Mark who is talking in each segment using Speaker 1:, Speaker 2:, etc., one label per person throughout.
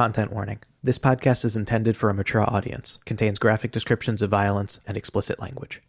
Speaker 1: Content warning. This podcast is intended for a mature audience, contains graphic descriptions of violence and explicit language.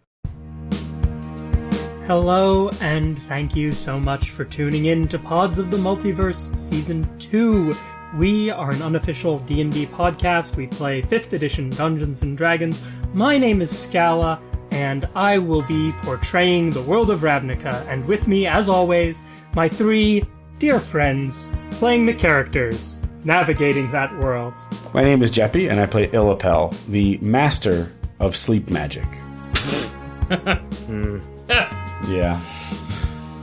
Speaker 2: Hello, and thank you so much for tuning in to Pods of the Multiverse Season 2. We are an unofficial D&D podcast. We play 5th edition Dungeons & Dragons. My name is Scala, and I will be portraying the world of Ravnica. And with me, as always, my three dear friends playing the characters, navigating that world.
Speaker 3: My name is Jeppy, and I play Illapel, the master of sleep magic. Hmm. Yeah.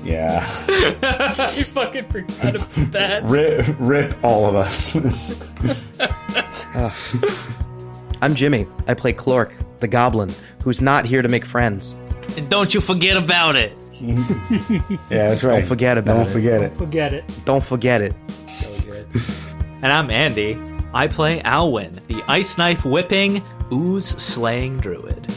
Speaker 3: Yeah.
Speaker 2: I fucking forgot about that.
Speaker 3: Rip, rip all of us.
Speaker 1: I'm Jimmy. I play Clork, the goblin, who's not here to make friends.
Speaker 4: And don't you forget about it.
Speaker 3: yeah, that's right.
Speaker 1: Don't forget about it.
Speaker 3: Don't
Speaker 1: it.
Speaker 3: forget it.
Speaker 2: Forget it.
Speaker 1: Don't forget it.
Speaker 4: And I'm Andy. I play Alwyn, the ice knife whipping, ooze slaying druid.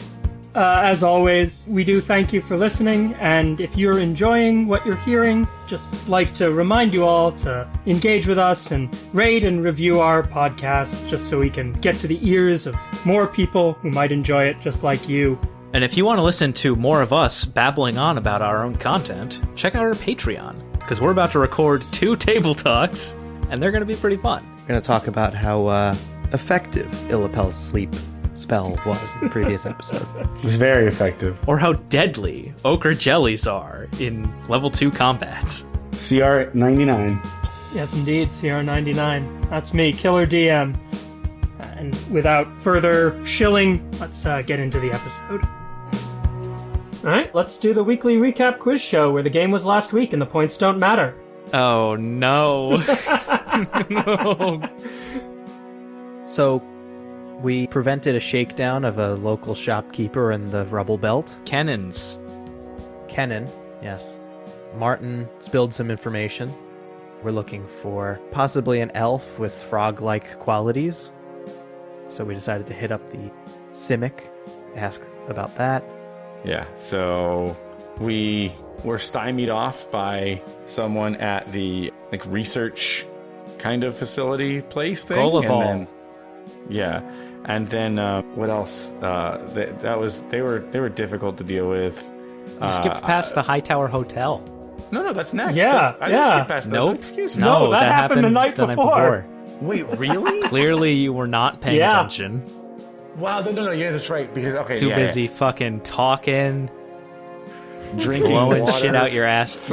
Speaker 2: Uh, as always, we do thank you for listening, and if you're enjoying what you're hearing, just like to remind you all to engage with us and rate and review our podcast, just so we can get to the ears of more people who might enjoy it just like you.
Speaker 4: And if you want to listen to more of us babbling on about our own content, check out our Patreon, because we're about to record two table talks, and they're going to be pretty fun.
Speaker 1: We're going to talk about how uh, effective Illapel's sleep spell was in the previous episode.
Speaker 3: It was very effective.
Speaker 4: Or how deadly ochre jellies are in level 2 combats.
Speaker 3: CR 99.
Speaker 2: Yes, indeed, CR99. That's me, Killer DM. And without further shilling, let's uh, get into the episode. Alright, let's do the weekly recap quiz show where the game was last week and the points don't matter.
Speaker 4: Oh no. no.
Speaker 1: So, we prevented a shakedown of a local shopkeeper in the rubble belt.
Speaker 4: Cannons.
Speaker 1: Kennen, yes. Martin spilled some information. We're looking for possibly an elf with frog like qualities. So we decided to hit up the Simic, ask about that.
Speaker 5: Yeah, so we were stymied off by someone at the like research kind of facility place thing.
Speaker 4: Gullival.
Speaker 5: And then, yeah, and then uh, what else? Uh, that, that was they were they were difficult to deal with.
Speaker 4: You skipped past the Hightower Hotel.
Speaker 5: No, no, that's next.
Speaker 2: Yeah,
Speaker 5: I didn't
Speaker 2: yeah.
Speaker 5: skip past that.
Speaker 4: Nope.
Speaker 5: Excuse me.
Speaker 2: No, that happened the night before.
Speaker 5: Wait, really?
Speaker 4: Clearly, you were not paying
Speaker 2: Yeah.
Speaker 4: attention.
Speaker 5: wow, no, no, no. Yeah, that's right. Because okay,
Speaker 4: Too
Speaker 5: yeah,
Speaker 4: busy fucking talking,
Speaker 5: yeah. Drinking
Speaker 4: blowing
Speaker 5: water,
Speaker 4: shit out your ass.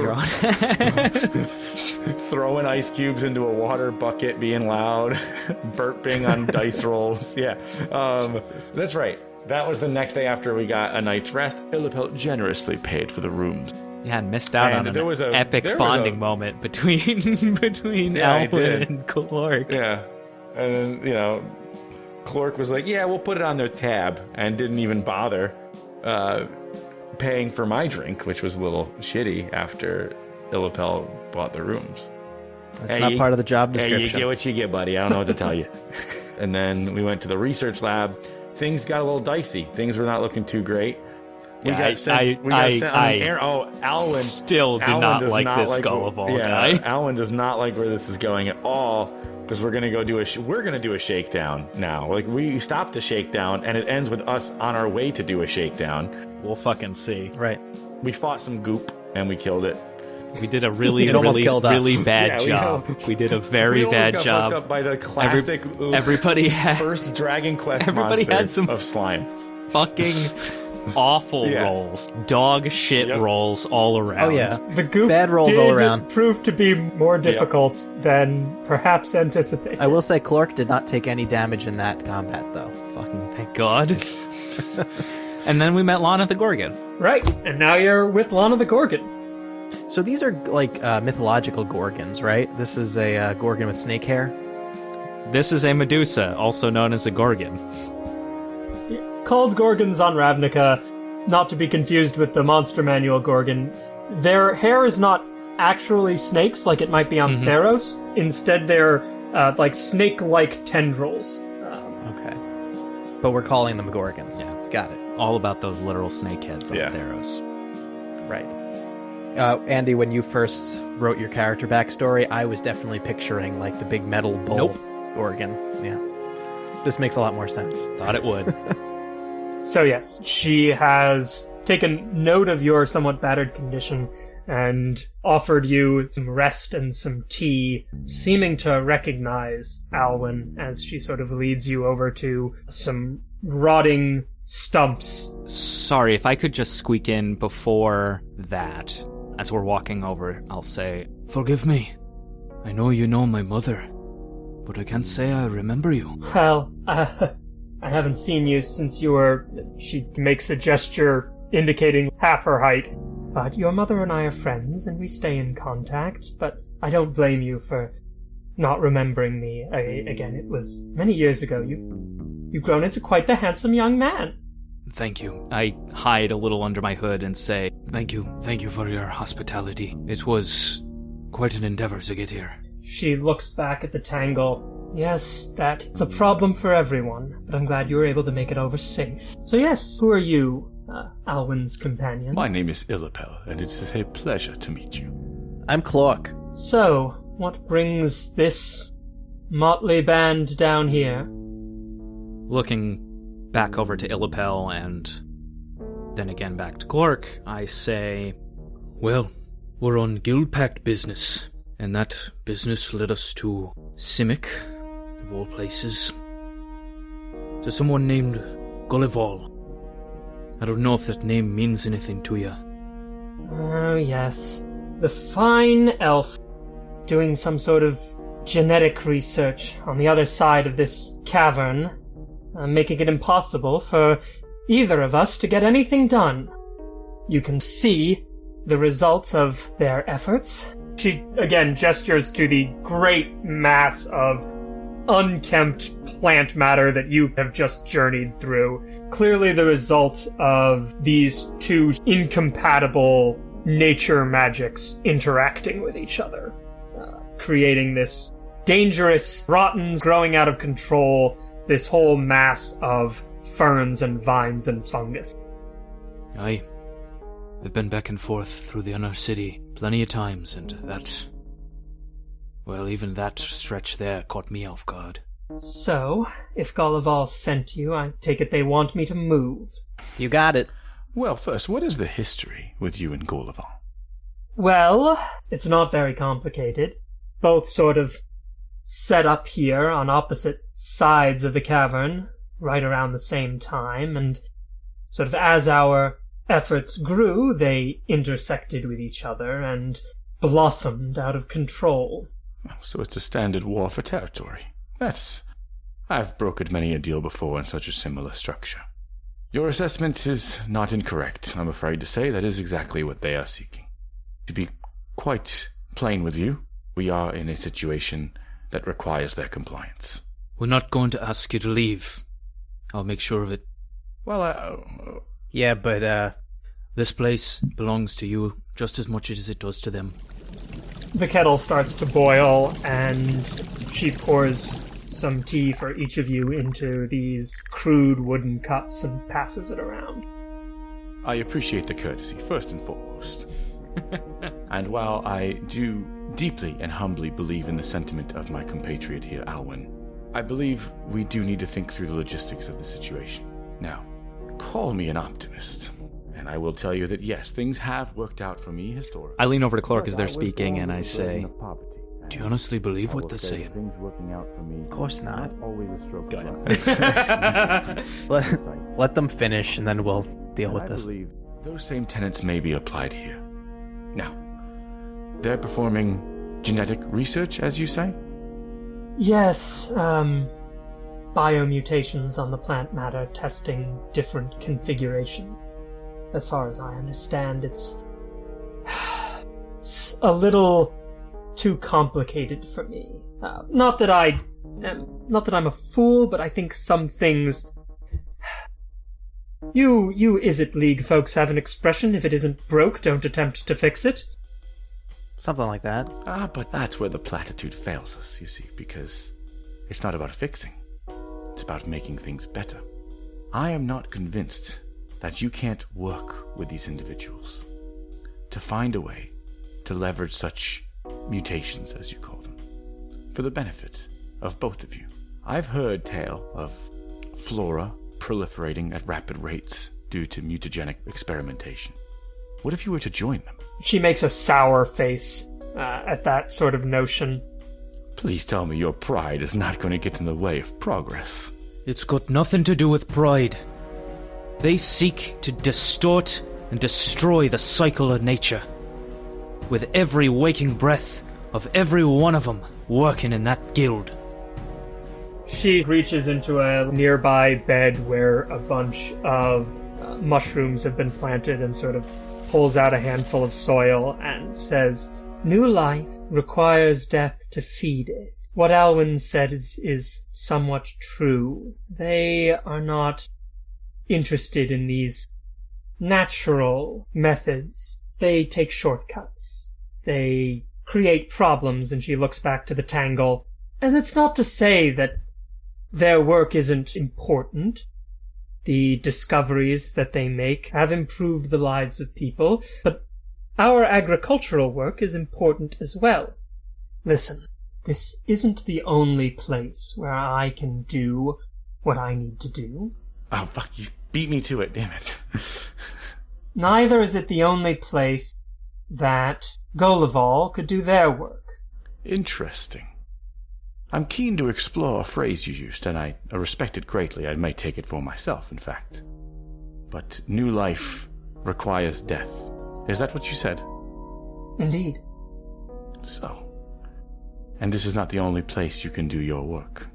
Speaker 5: Throwing ice cubes into a water bucket, being loud, burping on dice rolls. Yeah, um, that's right. That was the next day after we got a night's rest. Illipel generously paid for the rooms.
Speaker 4: yeah, and missed out
Speaker 5: And
Speaker 4: on
Speaker 5: there was a-
Speaker 4: epic bonding
Speaker 5: a-
Speaker 4: moment between between
Speaker 5: Yeah,
Speaker 4: Alwyn and Clark.
Speaker 5: Yeah, and then you know, Clark was like, "Yeah, we'll put it on their tab," and didn't even bother uh, paying for my drink, which was a little shitty after Illipel bought the rooms.
Speaker 1: That's
Speaker 5: Hey,
Speaker 1: not
Speaker 5: you-
Speaker 1: part of the job
Speaker 5: Hey, you
Speaker 1: description.
Speaker 5: get what you get, buddy. I don't know what to tell you. and then we went to the research lab. Things got a little dicey. Things were not looking too great. We
Speaker 4: Yeah,
Speaker 5: got
Speaker 4: I-
Speaker 5: sent.
Speaker 4: I-
Speaker 5: we got
Speaker 4: I-
Speaker 5: sent
Speaker 4: I
Speaker 5: an air. Oh, Alwyn.
Speaker 4: Still did
Speaker 5: Alwyn
Speaker 4: not like
Speaker 5: not
Speaker 4: this
Speaker 5: like
Speaker 4: Gullival
Speaker 5: yeah,
Speaker 4: guy.
Speaker 5: Alwyn does not like where this is going at all because we're gonna go do a sh- we're gonna do a shakedown now. Like we stopped a shakedown and it ends with us on our way to do a shakedown.
Speaker 4: We'll fucking see.
Speaker 1: right.
Speaker 5: We fought some goop and we killed it.
Speaker 4: We did a really,
Speaker 1: It
Speaker 4: really,
Speaker 1: killed us.
Speaker 4: really bad
Speaker 5: Yeah, we
Speaker 4: job.
Speaker 5: know.
Speaker 4: We, did a very
Speaker 5: we almost
Speaker 4: bad
Speaker 5: got
Speaker 4: job.
Speaker 5: fucked up by the
Speaker 4: Every-
Speaker 5: classic. ooh,
Speaker 4: everybody had
Speaker 5: first Dragon Quest
Speaker 4: Everybody had some-
Speaker 5: of slime.
Speaker 4: fucking awful
Speaker 5: Yeah.
Speaker 4: rolls, dog shit
Speaker 5: Yep.
Speaker 4: rolls all around.
Speaker 1: Oh, yeah.
Speaker 2: The goop
Speaker 1: Bad rolls
Speaker 2: did
Speaker 1: all around.
Speaker 2: prove to be more difficult than perhaps anticipated.
Speaker 1: I will say Clark did not take any damage in that combat, though.
Speaker 4: fucking thank God. and then we met Lana the Gorgon.
Speaker 2: Right, and now you're with Lana the Gorgon.
Speaker 1: So these are like uh, mythological gorgons, right? This is a uh, gorgon with snake hair.
Speaker 4: This is a Medusa, also known as a Gorgon.
Speaker 2: Called Gorgons on Ravnica, not to be confused with the Monster Manual Gorgon. Their hair is not actually snakes like it might be on Theros. Instead, they're uh, like snake-like tendrils. Um,
Speaker 1: Okay. But we're calling them gorgons.
Speaker 4: Yeah.
Speaker 1: Got it.
Speaker 4: All about those literal snake heads on
Speaker 5: Yeah.
Speaker 4: Theros.
Speaker 1: Right. Uh, Andy, when you first wrote your character backstory, I was definitely picturing like the big metal bull
Speaker 4: Nope.
Speaker 1: organ. Yeah. This makes a lot more sense.
Speaker 4: Thought it would.
Speaker 2: So, yes, she has taken note of your somewhat battered condition and offered you some rest and some tea, seeming to recognize Alwyn as she sort of leads you over to some rotting stumps.
Speaker 4: Sorry, if I could just squeak in before that. As we're walking over, I'll say,
Speaker 6: Forgive me. I know you know my mother, but I can't say I remember you.
Speaker 2: Well, uh, I haven't seen you since you were. She makes a gesture indicating half her height. But your mother and I are friends, and we stay in contact. But I don't blame you for not remembering me. I, again, it was many years ago. You've you've grown into quite the handsome young man.
Speaker 6: Thank you.
Speaker 4: I hide a little under my hood and say,
Speaker 6: Thank you. Thank you for your hospitality. It was quite an endeavor to get here.
Speaker 2: She looks back at the tangle. Yes, that's a problem for everyone, but I'm glad you were able to make it over safe. So yes, who are you, uh, Alwyn's companion?
Speaker 5: My name is Illipel, and it is a pleasure to meet you.
Speaker 1: I'm Cloak.
Speaker 2: So, what brings this motley band down here?
Speaker 4: looking back over to Illipel and then again back to Clark, I say,
Speaker 6: Well, we're on guild pact business, and that business led us to Simic, of all places, to someone named Gullival. I don't know if that name means anything to you.
Speaker 2: Oh, yes. The fine elf doing some sort of genetic research on the other side of this cavern, uh, making it impossible for either of us to get anything done. You can see the results of their efforts. She again gestures to the great mass of unkempt plant matter that you have just journeyed through. Clearly, the result of these two incompatible nature magics interacting with each other, uh, creating this dangerous, rotten, growing out of control, this whole mass of ferns and vines and fungus.
Speaker 6: Aye. I've been back and forth through the inner city plenty of times, and that. Well, even that stretch there caught me off guard.
Speaker 2: So, if Gullival sent you, I take it they want me to move.
Speaker 1: You got it.
Speaker 5: Well, first, what is the history with you and Gullival?
Speaker 2: Well, it's not very complicated. Both sort of set up here on opposite sides of the cavern, right around the same time, and sort of as our efforts grew, they intersected with each other and blossomed out of control.
Speaker 5: So it's a standard war for territory. That's. I've brokered many a deal before in such a similar structure. Your assessment is not incorrect. I'm afraid to say that is exactly what they are seeking. To be quite plain with you, we are in a situation that requires their compliance.
Speaker 6: We're not going to ask you to leave. I'll make sure of it.
Speaker 5: Well, uh,
Speaker 1: Yeah, but uh
Speaker 6: This place belongs to you just as much as it does to them.
Speaker 2: The kettle starts to boil, and she pours some tea for each of you into these crude wooden cups and passes it around.
Speaker 5: I appreciate the courtesy, first and foremost. and while I do deeply and humbly believe in the sentiment of my compatriot here, Alwyn, I believe we do need to think through the logistics of the situation. Now, call me an optimist, and I will tell you that yes, things have worked out for me historically.
Speaker 4: I lean over to Clark as they're speaking and I say,
Speaker 6: Do you honestly believe what they're saying?
Speaker 5: Things working out for me.
Speaker 1: of course not.
Speaker 5: Always a stroke.
Speaker 4: Go ahead.
Speaker 1: Let, let them finish and then we'll deal with
Speaker 5: I
Speaker 1: this.
Speaker 5: believe those same tenets may be applied here. Now, they're performing genetic research, as you say?
Speaker 2: Yes, um, biomutations on the plant matter, testing different configuration. As far as I understand, it's, it's a little too complicated for me. Uh, not that I, am, not that I'm a fool, but I think some things. You, you Izzet League folks have an expression: if it isn't broke, don't attempt to fix it.
Speaker 1: Something like that.
Speaker 5: Ah, but that's where the platitude fails us, you see, because it's not about fixing, it's about making things better. I am not convinced that you can't work with these individuals to find a way to leverage such mutations, as you call them, for the benefit of both of you. I've heard tale of flora proliferating at rapid rates due to mutagenic experimentation. What if you were to join them?
Speaker 2: She makes a sour face uh, at that sort of notion.
Speaker 5: Please tell me your pride is not going to get in the way of progress.
Speaker 6: It's got nothing to do with pride. They seek to distort and destroy the cycle of nature. With every waking breath of every one of them working in that guild.
Speaker 2: She reaches into a nearby bed where a bunch of uh, mushrooms have been planted and sort of pulls out a handful of soil and says, New life requires death to feed it. What Alwyn said is, is somewhat true. They are not interested in these natural methods. They take shortcuts. They create problems, and she looks back to the tangle. And that's not to say that their work isn't important. The discoveries that they make have improved the lives of people, but our agricultural work is important as well. Listen, this isn't the only place where I can do what I need to do.
Speaker 5: Oh, fuck, you beat me to it, damn it.
Speaker 2: Neither is it the only place that Golival could do their work.
Speaker 5: Interesting. I'm keen to explore a phrase you used, and I respect it greatly. I may take it for myself, in fact. But new life requires death. Is that what you said?
Speaker 2: Indeed.
Speaker 5: So. And this is not the only place you can do your work.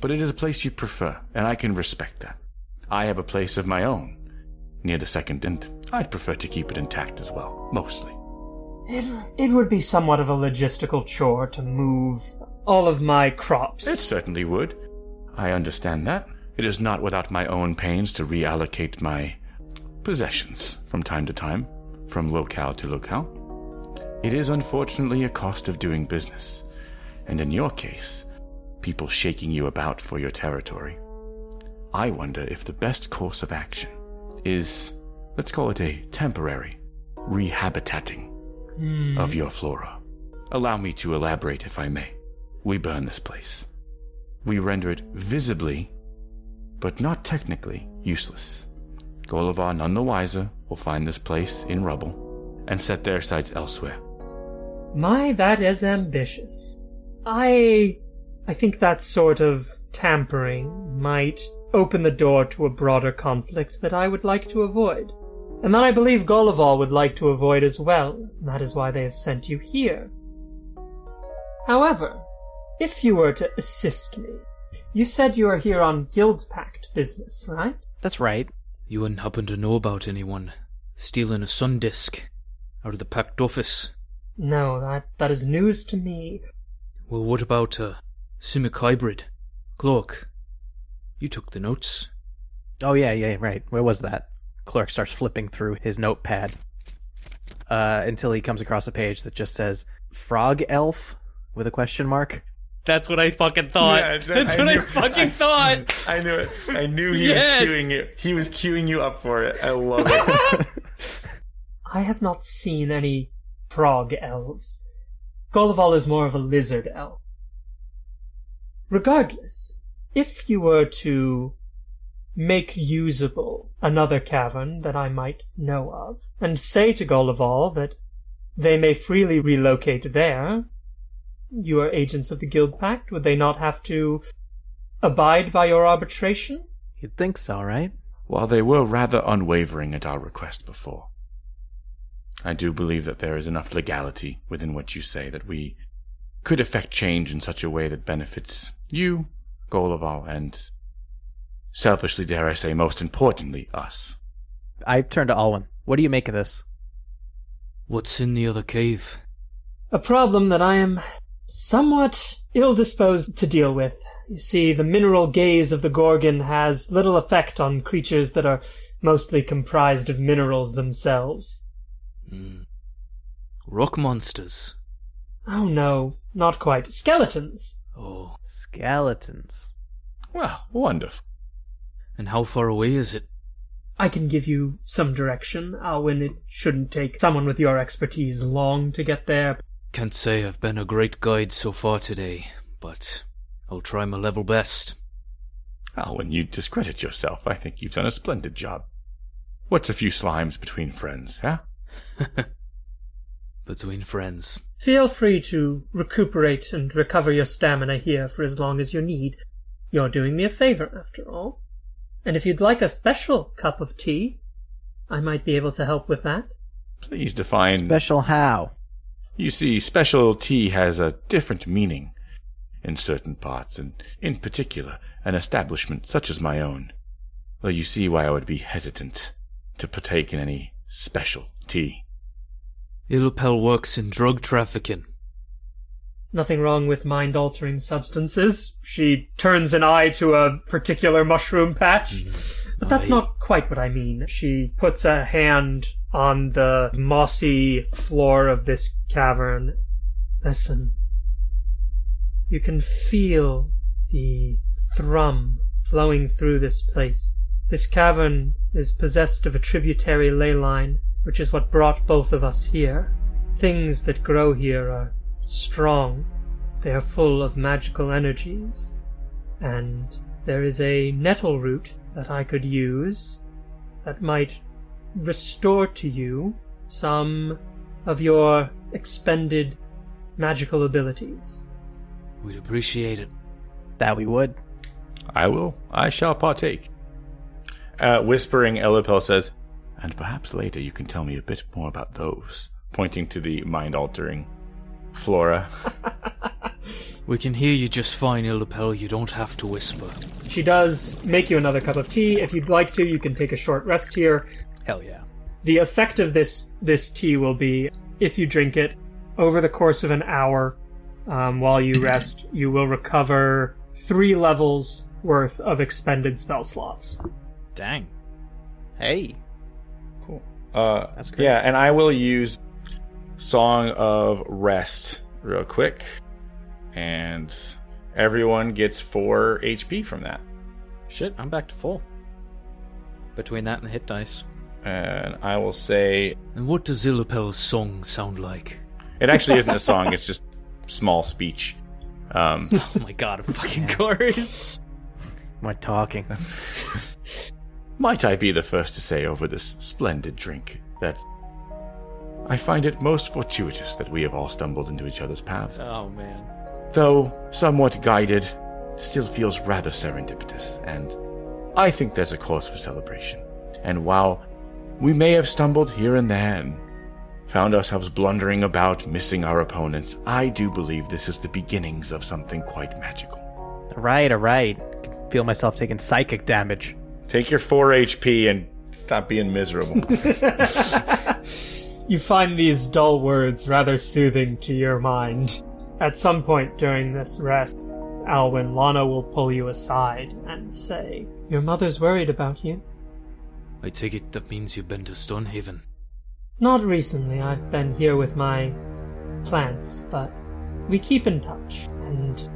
Speaker 5: But it is a place you prefer, and I can respect that. I have a place of my own, near the second, and I'd prefer to keep it intact as well, mostly.
Speaker 2: It, it would be somewhat of a logistical chore to move all of my crops.
Speaker 5: It certainly would. I understand that. It is not without my own pains to reallocate my possessions from time to time, from locale to locale. It is unfortunately a cost of doing business, and in your case, people shaking you about for your territory. I wonder if the best course of action is, let's call it a temporary rehabitating hmm. of your flora. Allow me to elaborate if I may. We burn this place. We render it visibly, but not technically, useless. Golivar, none the wiser, will find this place in rubble and set their sights elsewhere.
Speaker 2: My, that is ambitious. I. I think that sort of tampering might open the door to a broader conflict that I would like to avoid. And that I believe Golival would like to avoid as well. and That is why they have sent you here. However, if you were to assist me, you said you are here on Guild Pact business, right?
Speaker 1: That's right.
Speaker 6: You wouldn't happen to know about anyone stealing a sun disk out of the Pact office?
Speaker 2: No, that, that is news to me.
Speaker 6: Well, what about a Simic hybrid? Cloak. You took the notes.
Speaker 1: Oh yeah, yeah, right. Where was that? Clerk starts flipping through his notepad uh, until he comes across a page that just says "frog elf" with a question mark.
Speaker 4: That's what I fucking thought.
Speaker 5: Yeah,
Speaker 4: That's
Speaker 5: I
Speaker 4: what I
Speaker 5: knew-
Speaker 4: fucking thought.
Speaker 5: I knew it. I knew he
Speaker 4: Yes!
Speaker 5: was cueing you. He was cueing you up for it. I love it.
Speaker 2: I have not seen any frog elves. Golival is more of a lizard elf. Regardless, if you were to make usable another cavern that I might know of, and say to Golival that they may freely relocate there, you are agents of the Guild Pact, would they not have to abide by your arbitration?
Speaker 1: You'd think so, right?
Speaker 5: While they were rather unwavering at our request before, I do believe that there is enough legality within what you say that we could effect change in such a way that benefits you, Golival, and selfishly, dare I say, most importantly, us.
Speaker 1: I turn to Alwyn. What do you make of this?
Speaker 6: What's in the other cave?
Speaker 2: A problem that I am somewhat ill disposed to deal with. You see, the mineral gaze of the Gorgon has little effect on creatures that are mostly comprised of minerals themselves. Hmm.
Speaker 6: Rock monsters.
Speaker 2: Oh no, not quite. Skeletons.
Speaker 1: Skeletons.
Speaker 5: Well, wonderful.
Speaker 6: And how far away is it?
Speaker 2: I can give you some direction, uh, Alwyn. It shouldn't take someone with your expertise long to get there.
Speaker 6: Can't say I've been a great guide so far today, but I'll try my level best.
Speaker 5: Oh, when you discredit yourself, I think you've done a splendid job. What's a few slimes between friends, huh?
Speaker 6: Between friends.
Speaker 2: Feel free to recuperate and recover your stamina here for as long as you need. You're doing me a favor, after all. And if you'd like a special cup of tea, I might be able to help with that.
Speaker 5: Please define.
Speaker 1: Special how?
Speaker 5: you see, special tea has a different meaning in certain parts, and in particular, an establishment such as my own. Well, you see why I would be hesitant to partake in any special tea.
Speaker 6: Illipel works in drug trafficking.
Speaker 2: Nothing wrong with mind altering substances. She turns an eye to a particular mushroom patch. Mm-hmm. But that's not quite what I mean. She puts a hand on the mossy floor of this cavern. Listen. You can feel the thrum flowing through this place. This cavern is possessed of a tributary ley line, which is what brought both of us here. Things that grow here are strong. They are full of magical energies. And there is a nettle root that I could use that might restore to you some of your expended magical abilities.
Speaker 6: We'd appreciate it.
Speaker 1: That we would.
Speaker 5: I will. I shall partake. Uh, whispering, Elipel says, And perhaps later you can tell me a bit more about those, pointing to the mind altering flora.
Speaker 6: We can hear you just fine, Illipel. You don't have to whisper.
Speaker 2: She does make you another cup of tea. If you'd like to, you can take a short rest here.
Speaker 1: Hell yeah.
Speaker 2: The effect of this this tea will be if you drink it over the course of an hour um, while you rest, you will recover three levels worth of expended spell slots.
Speaker 4: Dang.
Speaker 1: Hey.
Speaker 5: Cool. Uh,
Speaker 1: That's great.
Speaker 5: Yeah, and I will use Song of Rest real quick. And everyone gets 4 HP from that.
Speaker 4: Shit, I'm back to full. Between that and the hit dice.
Speaker 5: And I will say
Speaker 6: And what does Illipel's song sound like?
Speaker 5: it actually isn't a song, it's just small speech. Um,
Speaker 4: Oh my god, of fucking course.
Speaker 1: We're talking.
Speaker 5: Might I be the first to say over this splendid drink that I find it most fortuitous that we have all stumbled into each other's paths.
Speaker 4: Oh man.
Speaker 5: though somewhat guided, still feels rather serendipitous, and I think there's a cause for celebration. And while we may have stumbled here and there and found ourselves blundering about, missing our opponents, I do believe this is the beginnings of something quite magical.
Speaker 1: All right, all right. I can feel myself taking psychic damage.
Speaker 5: Take your 4 HP and stop being miserable.
Speaker 2: You find these dull words rather soothing to your mind. At some point during this rest, Alwyn, Lana will pull you aside and say, Your mother's worried about you.
Speaker 6: I take it that means you've been to Stonehaven.
Speaker 2: Not recently, I've been here with my plants, but we keep in touch, and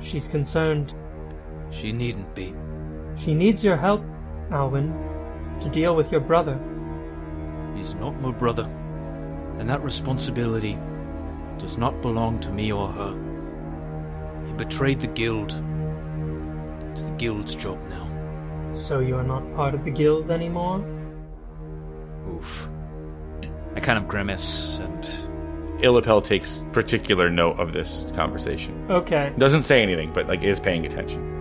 Speaker 2: she's concerned.
Speaker 6: She needn't be.
Speaker 2: She needs your help, Alwyn, to deal with your brother.
Speaker 6: He's not my brother. And that responsibility does not belong to me or her. He betrayed the guild. It's the guild's job now.
Speaker 2: So you're not part of the guild anymore?
Speaker 6: Oof.
Speaker 4: I kind of grimace and
Speaker 5: Illipel takes particular note of this conversation.
Speaker 2: Okay.
Speaker 5: Doesn't say anything, but like is paying attention.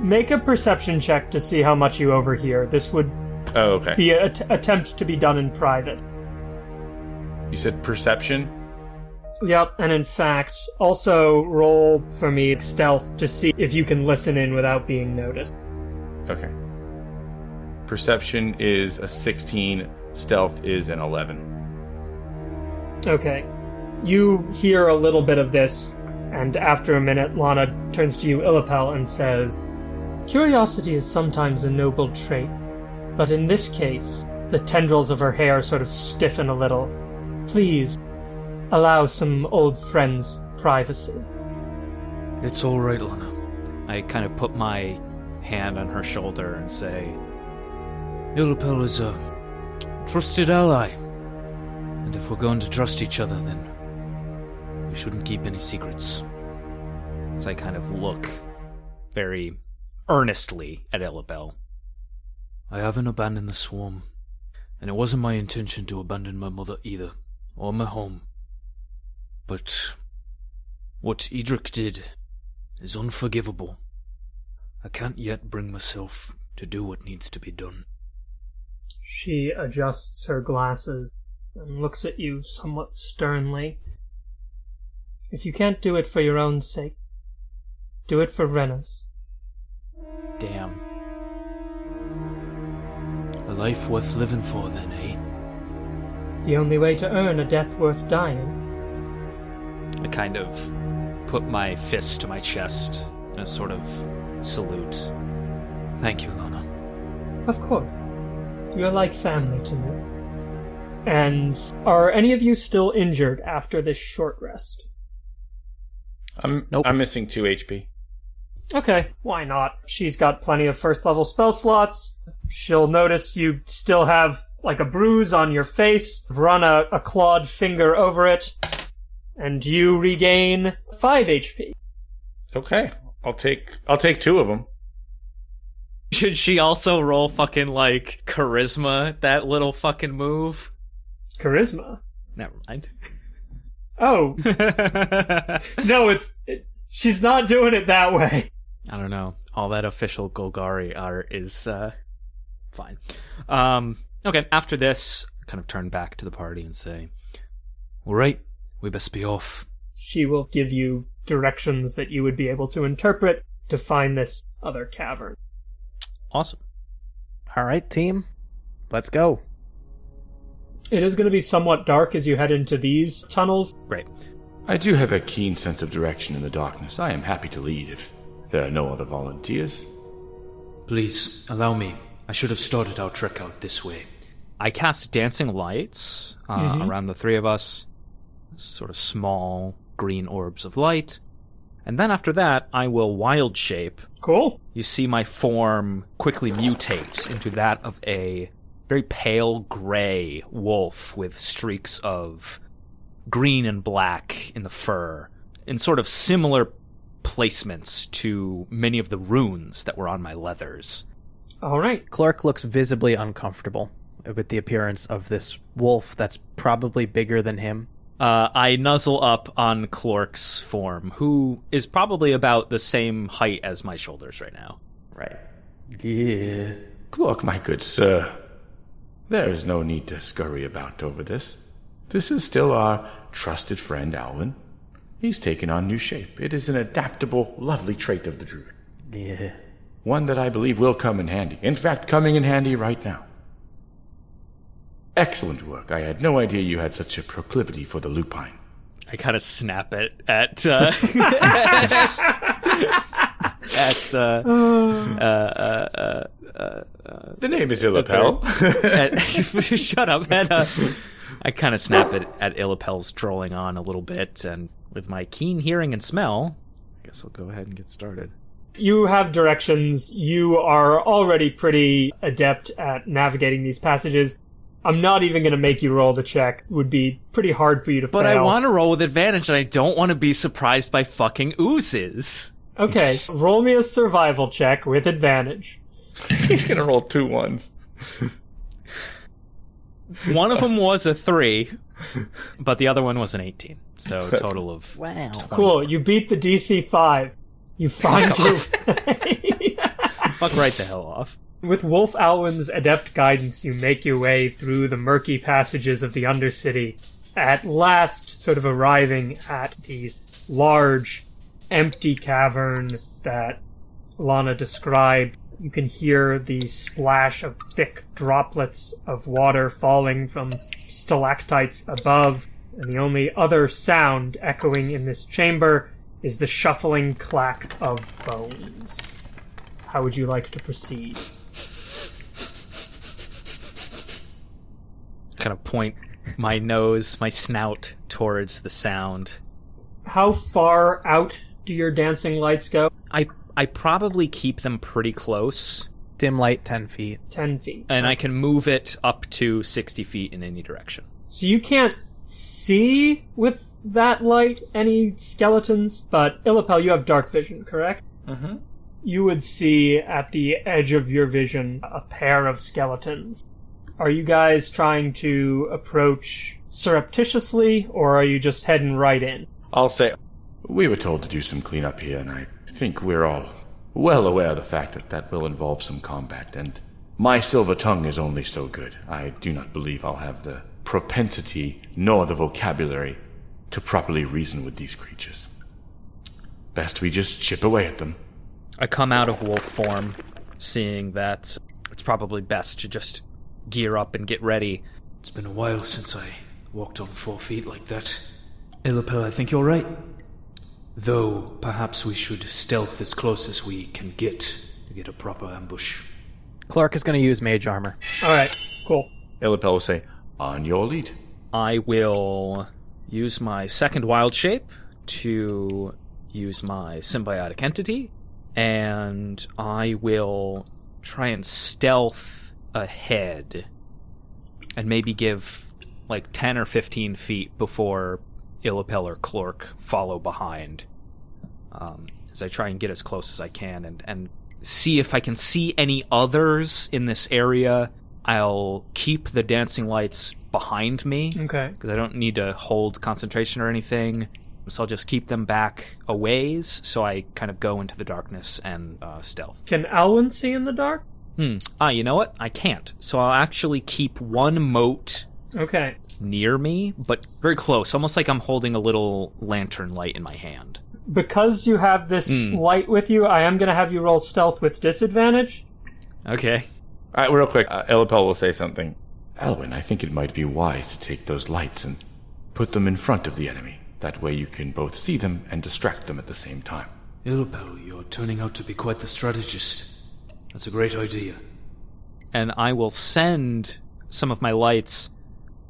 Speaker 2: Make a perception check to see how much you overhear. This would
Speaker 5: Oh, okay.
Speaker 2: be an attempt to be done in private.
Speaker 5: You said perception?
Speaker 2: Yep, and in fact, also roll for me stealth to see if you can listen in without being noticed.
Speaker 5: Okay. Perception is a 16, stealth is an 11.
Speaker 2: Okay. You hear a little bit of this, and after a minute, Lana turns to you, Illipel, and says, Curiosity is sometimes a noble trait, but in this case, the tendrils of her hair sort of stiffen a little. Please, allow some old friends privacy.
Speaker 6: It's all right, Lana.
Speaker 4: I kind of put my hand on her shoulder and say,
Speaker 6: Illipel is a trusted ally. And if we're going to trust each other, then we shouldn't keep any secrets.
Speaker 4: as I kind of look very earnestly at Illabel.
Speaker 6: I haven't abandoned the swarm, and it wasn't my intention to abandon my mother either, or my home. But what Edric did is unforgivable. I can't yet bring myself to do what needs to be done.
Speaker 2: She adjusts her glasses and looks at you somewhat sternly. If you can't do it for your own sake, do it for Rena's.
Speaker 4: Damn.
Speaker 6: A life worth living for, then, eh?
Speaker 2: The only way to earn a death worth dying.
Speaker 4: I kind of put my fist to my chest in a sort of salute.
Speaker 6: Thank you, Lana.
Speaker 2: Of course. You're like family to me. And are any of you still injured after this short rest?
Speaker 5: I'm
Speaker 1: Nope.
Speaker 5: I'm missing two HP.
Speaker 2: Okay, why not? She's got plenty of first level spell slots. She'll notice you still have like a bruise on your face. Run a, a clawed finger over it, and you regain 5 HP.
Speaker 5: Okay, I'll take I'll take two of them.
Speaker 4: Should she also roll fucking like charisma, that little fucking move?
Speaker 2: Charisma.
Speaker 4: Never mind.
Speaker 2: Oh, no, it's. It, she's not doing it that way.
Speaker 4: I don't know. All that official Golgari art is uh fine. Um okay, after this, I kind of turn back to the party and say,
Speaker 6: All right, we best be off.
Speaker 2: She will give you directions that you would be able to interpret to find this other cavern.
Speaker 4: Awesome.
Speaker 1: All right, team. Let's go.
Speaker 2: It is going to be somewhat dark as you head into these tunnels.
Speaker 4: Great.
Speaker 5: I do have a keen sense of direction in the darkness. I am happy to lead if there are no other volunteers.
Speaker 6: Please, allow me. I should have started our trek out this way.
Speaker 4: I cast dancing lights uh, around the three of us, sort of small green orbs of light. And then after that, I will wild shape.
Speaker 2: Cool.
Speaker 4: You see my form quickly mutate into that of a very pale gray wolf with streaks of green and black in the fur, in sort of similar placements to many of the runes that were on my leathers.
Speaker 2: All right.
Speaker 1: Clark looks visibly uncomfortable with the appearance of this wolf that's probably bigger than him.
Speaker 4: Uh, I nuzzle up on Clark's form, who is probably about the same height as my shoulders right now.
Speaker 1: Right. Yeah.
Speaker 5: Clark, my good sir, there is no need to scurry about over this. This is still our trusted friend Alwyn. He's taken on new shape. It is an adaptable, lovely trait of the druid.
Speaker 1: Yeah.
Speaker 5: One that I believe will come in handy. In fact, coming in handy right now. Excellent work. I had no idea you had such a proclivity for the lupine.
Speaker 4: I kind of snap it at uh, at uh, uh, uh,
Speaker 5: The name is Illapel.
Speaker 4: at, shut up. At, uh, I kind of snap it at Illapel's trolling on a little bit, and with my keen hearing and smell, I guess I'll go ahead and get started.
Speaker 2: You have directions. You are already pretty adept at navigating these passages. I'm not even going to make you roll the check. It would be pretty hard for you to
Speaker 4: But
Speaker 2: fail.
Speaker 4: I want to roll with advantage, and I don't want to be surprised by fucking oozes.
Speaker 2: Okay, roll me a survival check with advantage.
Speaker 5: He's gonna roll two ones.
Speaker 4: One of them was a three, but the other one was an 18. So a total of
Speaker 1: Wow.
Speaker 2: Cool. You beat the DC 5. You find your
Speaker 4: fuck right the hell off.
Speaker 2: With Wolf Alwyn's adept guidance, you make your way through the murky passages of the Undercity, at last sort of arriving at the large, empty cavern that Lana described. You can hear the splash of thick droplets of water falling from stalactites above, and the only other sound echoing in this chamber is the shuffling clack of bones. How would you like to proceed?
Speaker 4: Kind of point my nose, my snout towards the sound.
Speaker 2: How far out do your dancing lights go?
Speaker 4: I I probably keep them pretty close,
Speaker 1: Dim light, 10 feet.
Speaker 2: 10 feet.
Speaker 4: and I can move it up to 60 feet in any direction.
Speaker 2: So you can't see with that light any skeletons, but Illipel, you have dark vision, correct?
Speaker 5: Mm-hmm.
Speaker 2: you would see at the edge of your vision a pair of skeletons. Are you guys trying to approach surreptitiously, or are you just heading right in?
Speaker 5: I'll say,
Speaker 3: We were told to do some cleanup here, and I think we're all well aware of the fact that that will involve some combat, and my silver tongue is only so good. I do not believe I'll have the propensity nor the vocabulary to properly reason with these creatures. Best we just chip away at them.
Speaker 4: I come out of wolf form, seeing that it's probably best to just gear up and get ready.
Speaker 6: It's been a while since I walked on four feet like that. Illapel, I think you're right. Though, perhaps we should stealth as close as we can get to get a proper ambush.
Speaker 1: Clark is going to use mage armor.
Speaker 2: Alright, cool.
Speaker 5: Illipel will say,
Speaker 3: On your lead.
Speaker 4: I will use my second wild shape to use my symbiotic entity, and I will try and stealth ahead and maybe give like 10 or 15 feet before Illipel or Clork follow behind. Um, as I try and get as close as I can and, and see if I can see any others in this area. I'll keep the dancing lights behind me
Speaker 2: Okay.
Speaker 4: because I don't need to hold concentration or anything. So I'll just keep them back a ways so I kind of go into the darkness and uh, stealth.
Speaker 2: Can Alwyn see in the dark?
Speaker 4: Hmm. Ah, you know what? I can't. So I'll actually keep one mote
Speaker 2: Okay.
Speaker 4: near me, but very close, almost like I'm holding a little lantern light in my hand.
Speaker 2: Because you have this
Speaker 4: Hmm.
Speaker 2: light with you, I am going to have you roll stealth with disadvantage.
Speaker 4: Okay.
Speaker 5: All right, real quick, uh, Illipel will say something.
Speaker 3: Alwyn, I think it might be wise to take those lights and put them in front of the enemy. That way you can both see them and distract them at the same time.
Speaker 6: Illapel, you're turning out to be quite the strategist. That's a great idea.
Speaker 4: And I will send some of my lights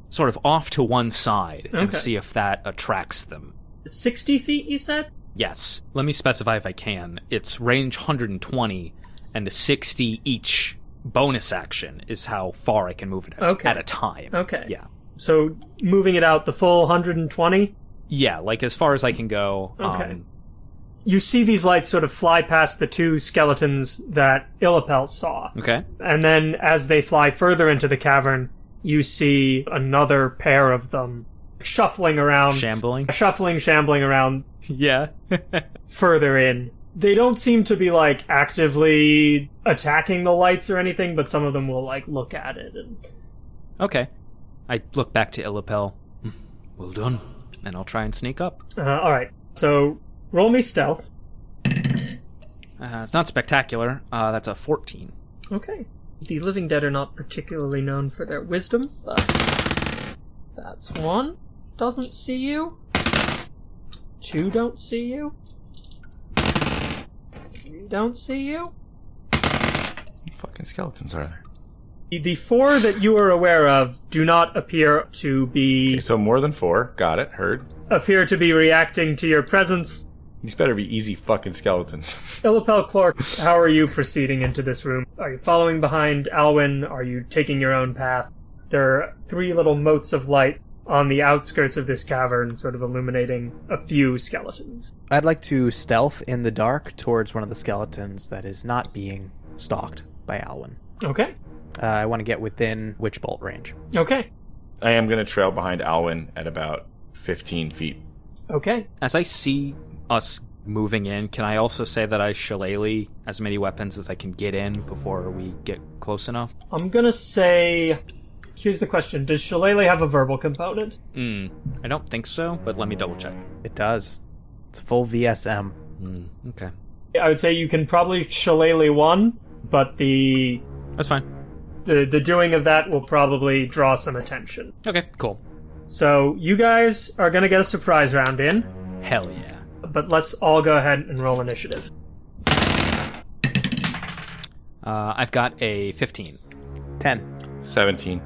Speaker 4: sort of off to one side and see if that attracts them.
Speaker 2: 60 feet, you said?
Speaker 4: Yes. Let me specify if I can. It's range 120 and a 60 each bonus action is how far I can move it at,
Speaker 2: Okay.
Speaker 4: at a time.
Speaker 2: Okay.
Speaker 4: Yeah.
Speaker 2: So moving it out the full 120.
Speaker 4: Yeah, like as far as I can go.
Speaker 2: Okay.
Speaker 4: Um,
Speaker 2: You see these lights sort of fly past the two skeletons that Illipel saw.
Speaker 4: okay.
Speaker 2: And then as they fly further into the cavern, you see another pair of them shuffling around.
Speaker 4: Shambling.
Speaker 2: shuffling, shambling around
Speaker 4: yeah.
Speaker 2: further in. They don't seem to be like actively attacking the lights or anything, but some of them will like look at it and
Speaker 4: okay. I look back to Illipel
Speaker 6: Well done.
Speaker 4: and I'll try and sneak up.
Speaker 2: uh, all right. So roll me stealth.
Speaker 4: Uh, it's not spectacular. Uh, that's a 14.
Speaker 2: Okay. The living dead are not particularly known for their wisdom, but that's one. Doesn't see you. Two don't see you. Three don't see you.
Speaker 5: Fucking skeletons are there?
Speaker 2: The- The four that you are aware of do not appear to be
Speaker 5: So more than four. Got it. Heard.
Speaker 2: appear to be reacting to your presence.
Speaker 5: These better be easy fucking skeletons.
Speaker 2: Illipel Clark, how are you proceeding into this room? Are you following behind Alwyn? Are you taking your own path? There are three little motes of light on the outskirts of this cavern, sort of illuminating a few skeletons.
Speaker 1: I'd like to stealth in the dark towards one of the skeletons that is not being stalked by Alwyn.
Speaker 2: Okay.
Speaker 1: Uh, I want to get within witch bolt range.
Speaker 2: Okay.
Speaker 5: I am going to trail behind Alwyn at about 15 feet.
Speaker 2: Okay.
Speaker 4: As I see us moving in, can I also say that I shillelagh as many weapons as I can get in before we get close enough?
Speaker 2: I'm gonna say. Here's the question Does Shillelagh have a verbal component?
Speaker 4: Hmm. I don't think so, but let me double check.
Speaker 1: It does. It's full VSM.
Speaker 4: Hmm. Okay.
Speaker 2: I would say you can probably Shillelagh one, but the,
Speaker 4: That's fine.
Speaker 2: the the doing of that will probably draw some attention.
Speaker 4: Okay, cool.
Speaker 2: So you guys are gonna get a surprise round in.
Speaker 4: Hell yeah.
Speaker 2: but let's all go ahead and roll initiative.
Speaker 4: Uh, I've got a 15.
Speaker 1: 10.
Speaker 5: 17.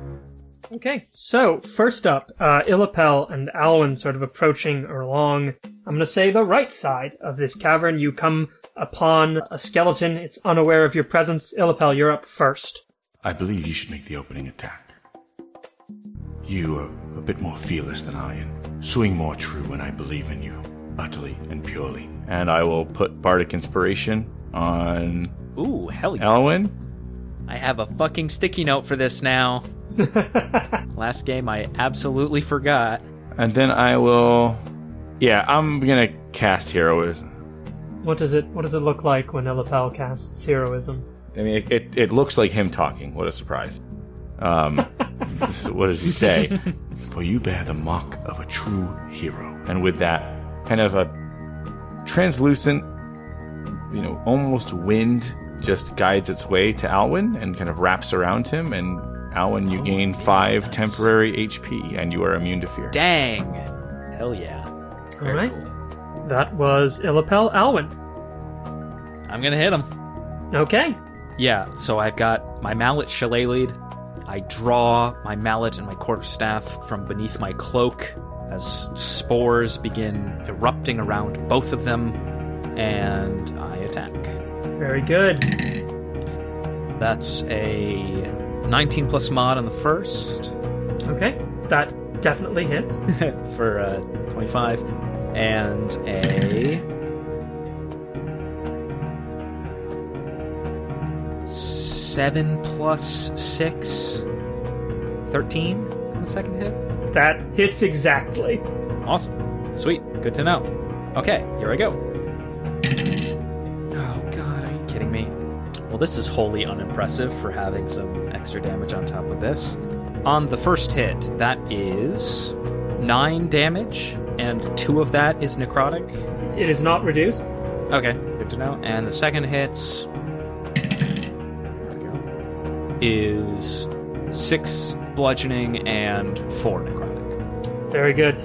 Speaker 2: Okay, so first up, uh, Illipel and Alwyn sort of approaching along, I'm gonna say the right side of this cavern. You come upon a skeleton, it's unaware of your presence. Illipel, you're up first.
Speaker 3: I believe you should make the opening attack. You are a bit more fearless than I, and swing more true when I believe in you. utterly and purely. And I will put Bardic Inspiration on
Speaker 4: Ooh, hell yeah.
Speaker 3: Alwyn.
Speaker 4: I have a fucking sticky note for this now. Last game I absolutely forgot.
Speaker 3: And then I will. Yeah, I'm gonna cast Heroism.
Speaker 2: What does it What does it look like when Illipel casts heroism?
Speaker 3: I mean, it, it, it looks like him talking. What a surprise. Um, what does he say? For you bear the mark of a true hero. And with that, kind of a translucent, you know, almost wind just guides its way to Alwyn and kind of wraps around him. And Alwyn, you gain five temporary HP and you are immune to fear.
Speaker 4: Dang. Hell yeah.
Speaker 2: All right. That was Illipel Alwyn.
Speaker 4: I'm gonna hit him.
Speaker 2: Okay.
Speaker 4: Yeah, so I've got my mallet shillelagh'd. I draw my mallet and my quarterstaff from beneath my cloak as spores begin erupting around both of them, and I attack.
Speaker 2: Very good.
Speaker 4: That's a 19 plus mod on the first
Speaker 2: Okay. That definitely hits.
Speaker 4: for uh, 25, and a seven plus six, 13 on the second hit.
Speaker 2: That hits exactly.
Speaker 4: Awesome. Sweet. Good to know. Okay, here I go. Well, this is wholly unimpressive for having some extra damage on top of this. On the first hit, that is nine damage, and two of that is necrotic.
Speaker 2: It is not reduced.
Speaker 4: Okay, good to know. And the second hit there we go, is six bludgeoning and four necrotic.
Speaker 2: Very good.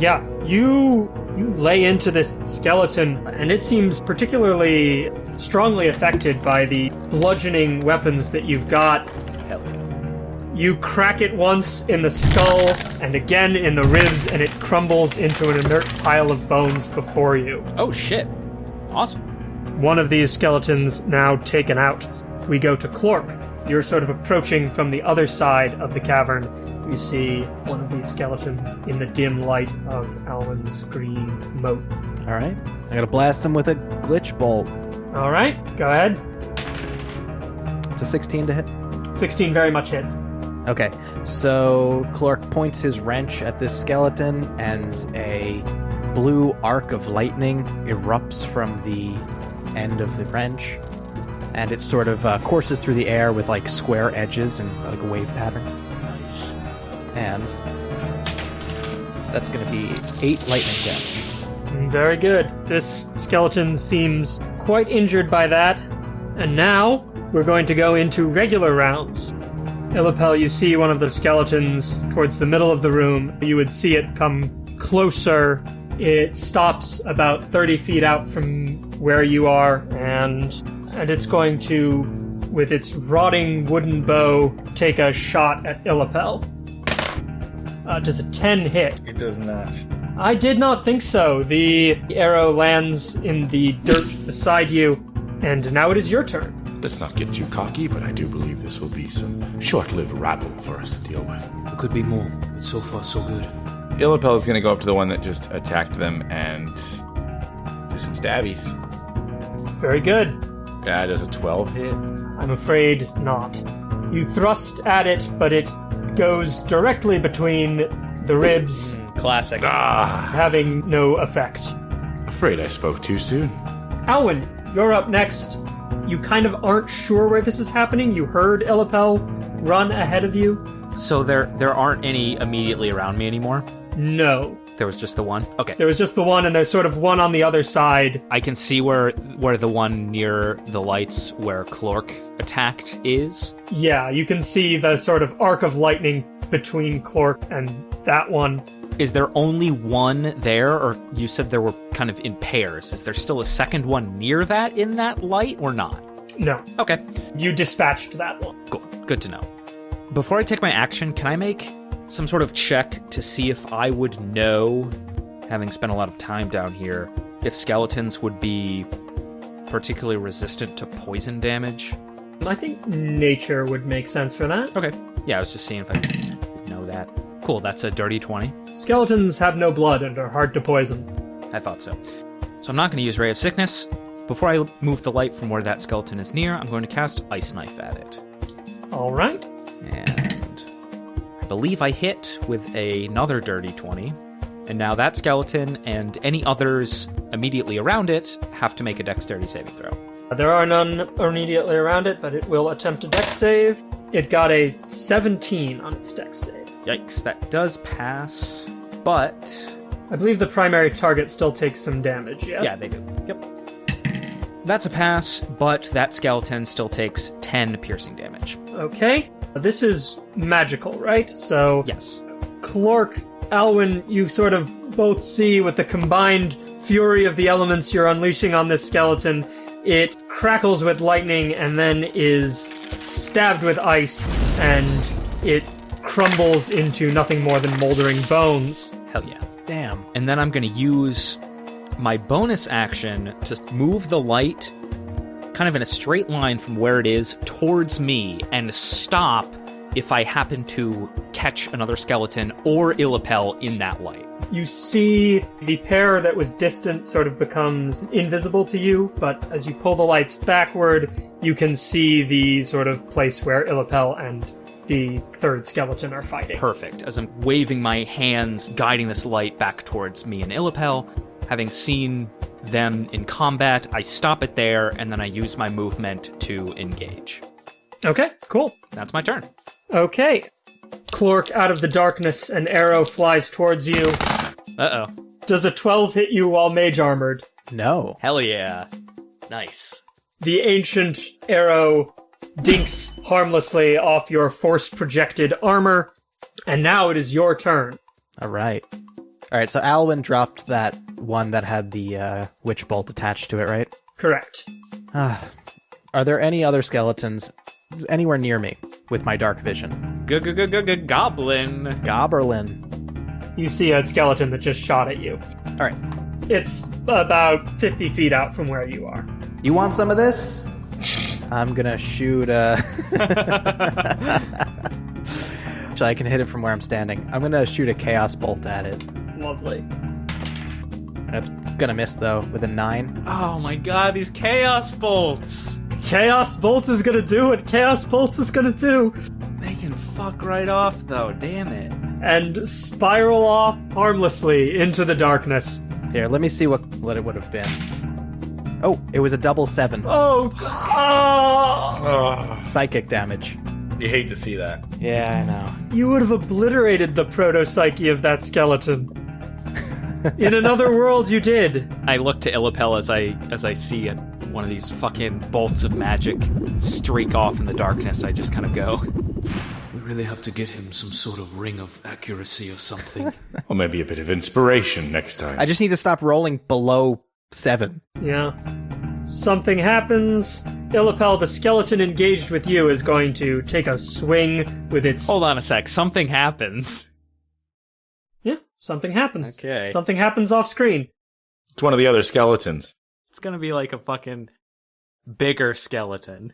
Speaker 2: Yeah, you you lay into this skeleton, and it seems particularly strongly affected by the bludgeoning weapons that you've got.
Speaker 4: Hell yeah.
Speaker 2: You crack it once in the skull and again in the ribs, and it crumbles into an inert pile of bones before you.
Speaker 4: Oh shit. Awesome.
Speaker 2: One of these skeletons now taken out. We go to Clork. You're sort of approaching from the other side of the cavern. You see one of these skeletons in the dim light of Alwyn's green mote.
Speaker 1: All right. I gotta blast him with a glitch bolt.
Speaker 2: All right, go ahead.
Speaker 1: It's a 16 to hit.
Speaker 2: 16 very much hits.
Speaker 1: Okay, so Clork points his wrench at this skeleton, and a blue arc of lightning erupts from the end of the wrench, and it sort of uh, courses through the air with like square edges and like a wave pattern. Nice. And that's going to be eight lightning damage.
Speaker 2: Very good. This skeleton seems quite injured by that. And now we're going to go into regular rounds. Illipel, you see one of the skeletons towards the middle of the room. You would see it come closer. It stops about 30 feet out from where you are, and and it's going to, with its rotting wooden bow, take a shot at Illipel. Uh, does a 10 hit?
Speaker 5: It does not.
Speaker 2: I did not think so. The arrow lands in the dirt beside you, and now it is your turn.
Speaker 3: Let's not get too cocky, but I do believe this will be some short lived rabble for us to deal with.
Speaker 6: There could be more, but so far so good.
Speaker 5: Illipel is going to go up to the one that just attacked them and do some stabbies.
Speaker 2: Very good.
Speaker 5: Yeah, does a 12 hit?
Speaker 2: I'm afraid not. You thrust at it, but it goes directly between the ribs,
Speaker 4: Classic.
Speaker 5: Ah,
Speaker 2: having no effect.
Speaker 3: Afraid I spoke too soon.
Speaker 2: Alwyn, you're up next. You kind of aren't sure where this is happening. You heard Illipel run ahead of you.
Speaker 4: So there there aren't any immediately around me anymore.
Speaker 2: No.
Speaker 4: There was just the one. Okay.
Speaker 2: There was just the one, and there's sort of one on the other side.
Speaker 4: I can see where where the one near the lights where Clork attacked is.
Speaker 2: Yeah, you can see the sort of arc of lightning between Clork and that one.
Speaker 4: Is there only one there, or you said there were kind of in pairs? Is there still a second one near that in that light, or not?
Speaker 2: No,
Speaker 4: Okay,
Speaker 2: you dispatched that one.
Speaker 4: cool. Good to know. Before I take my action, can I make some sort of check to see if I would know, having spent a lot of time down here, if skeletons would be particularly resistant to poison damage?
Speaker 2: I think nature would make sense for that.
Speaker 4: Okay. Yeah, I was just seeing if I know that. Cool, that's a dirty 20.
Speaker 2: Skeletons have no blood and are hard to poison.
Speaker 4: I thought so. So I'm not going to use Ray of Sickness. Before I move the light from where that skeleton is near, I'm going to cast Ice Knife at it.
Speaker 2: All right.
Speaker 4: And believe I hit with another dirty 20. And now that skeleton and any others immediately around it have to make a dexterity saving throw.
Speaker 2: Uh, there are none immediately around it, but it will attempt a dex save. It got a 17 on its dex save.
Speaker 4: Yikes, that does pass. But
Speaker 2: I believe the primary target still takes some damage, yes?
Speaker 4: Yeah, they do. Yep. That's a pass, but that skeleton still takes 10 piercing damage.
Speaker 2: Okay. This is magical, right? So,
Speaker 4: Yes.
Speaker 2: Clork, Alwyn, you sort of both see with the combined fury of the elements you're unleashing on this skeleton, it crackles with lightning and then is stabbed with ice, and it crumbles into nothing more than moldering bones.
Speaker 4: Hell yeah.
Speaker 1: Damn.
Speaker 4: And then I'm going to use my bonus action to move the light kind of in a straight line from where it is towards me and stop if I happen to catch another skeleton or Illipel in that light.
Speaker 2: You see the pair that was distant sort of becomes invisible to you, but as you pull the lights backward, you can see the sort of place where Illipel and the third skeleton are fighting.
Speaker 4: Perfect. As I'm waving my hands, guiding this light back towards me and Illipel, having seen them in combat, I stop it there and then I use my movement to engage.
Speaker 2: Okay, cool.
Speaker 4: That's my turn.
Speaker 2: Okay. Clork out of the darkness, an arrow flies towards you.
Speaker 4: Uh oh.
Speaker 2: Does a 12 hit you while mage armored?
Speaker 1: No.
Speaker 4: Hell yeah. Nice.
Speaker 2: The ancient arrow dinks harmlessly off your force projected armor, and now it is your turn.
Speaker 1: All right. All right. So Alwyn dropped that one that had the uh, witch bolt attached to it, right?
Speaker 2: Correct.
Speaker 1: Are there any other skeletons anywhere near me with my dark vision?
Speaker 4: Goblin.
Speaker 1: Gobberlin.
Speaker 2: You see a skeleton that just shot at you.
Speaker 1: All right.
Speaker 2: It's about 50 feet out from where you are.
Speaker 1: You want some of this? I'm gonna shoot. Uh... Actually, I can hit it from where I'm standing. I'm gonna shoot a chaos bolt at it.
Speaker 2: Lovely.
Speaker 1: That's gonna miss though with a nine.
Speaker 4: Oh my god, these chaos bolts.
Speaker 2: Chaos Bolt is gonna do what Chaos Bolt is gonna do,
Speaker 4: They can fuck right off though, damn it.
Speaker 2: and spiral off harmlessly into the darkness.
Speaker 1: Here, let me see what what it would have been. Oh, it was a double seven.
Speaker 2: Oh, oh!
Speaker 5: Oh,
Speaker 1: Psychic damage.
Speaker 5: you hate to see that.
Speaker 1: Yeah, I know.
Speaker 2: You would have obliterated the proto psyche of that skeleton. In another world, you did.
Speaker 4: I look to Illipel as I as I see it, one of these fucking bolts of magic streak off in the darkness. I just kind of go.
Speaker 6: We really have to get him some sort of ring of accuracy or something.
Speaker 3: Or maybe a bit of inspiration next time.
Speaker 1: I just need to stop rolling below seven.
Speaker 2: Yeah. Something happens. Illipel, the skeleton engaged with you, is going to take a swing with its.
Speaker 4: Hold on a sec. Something happens.
Speaker 2: Yeah, something happens.
Speaker 4: Okay.
Speaker 2: Something happens off screen.
Speaker 5: It's one of the other skeletons.
Speaker 4: It's gonna be like a fucking bigger skeleton.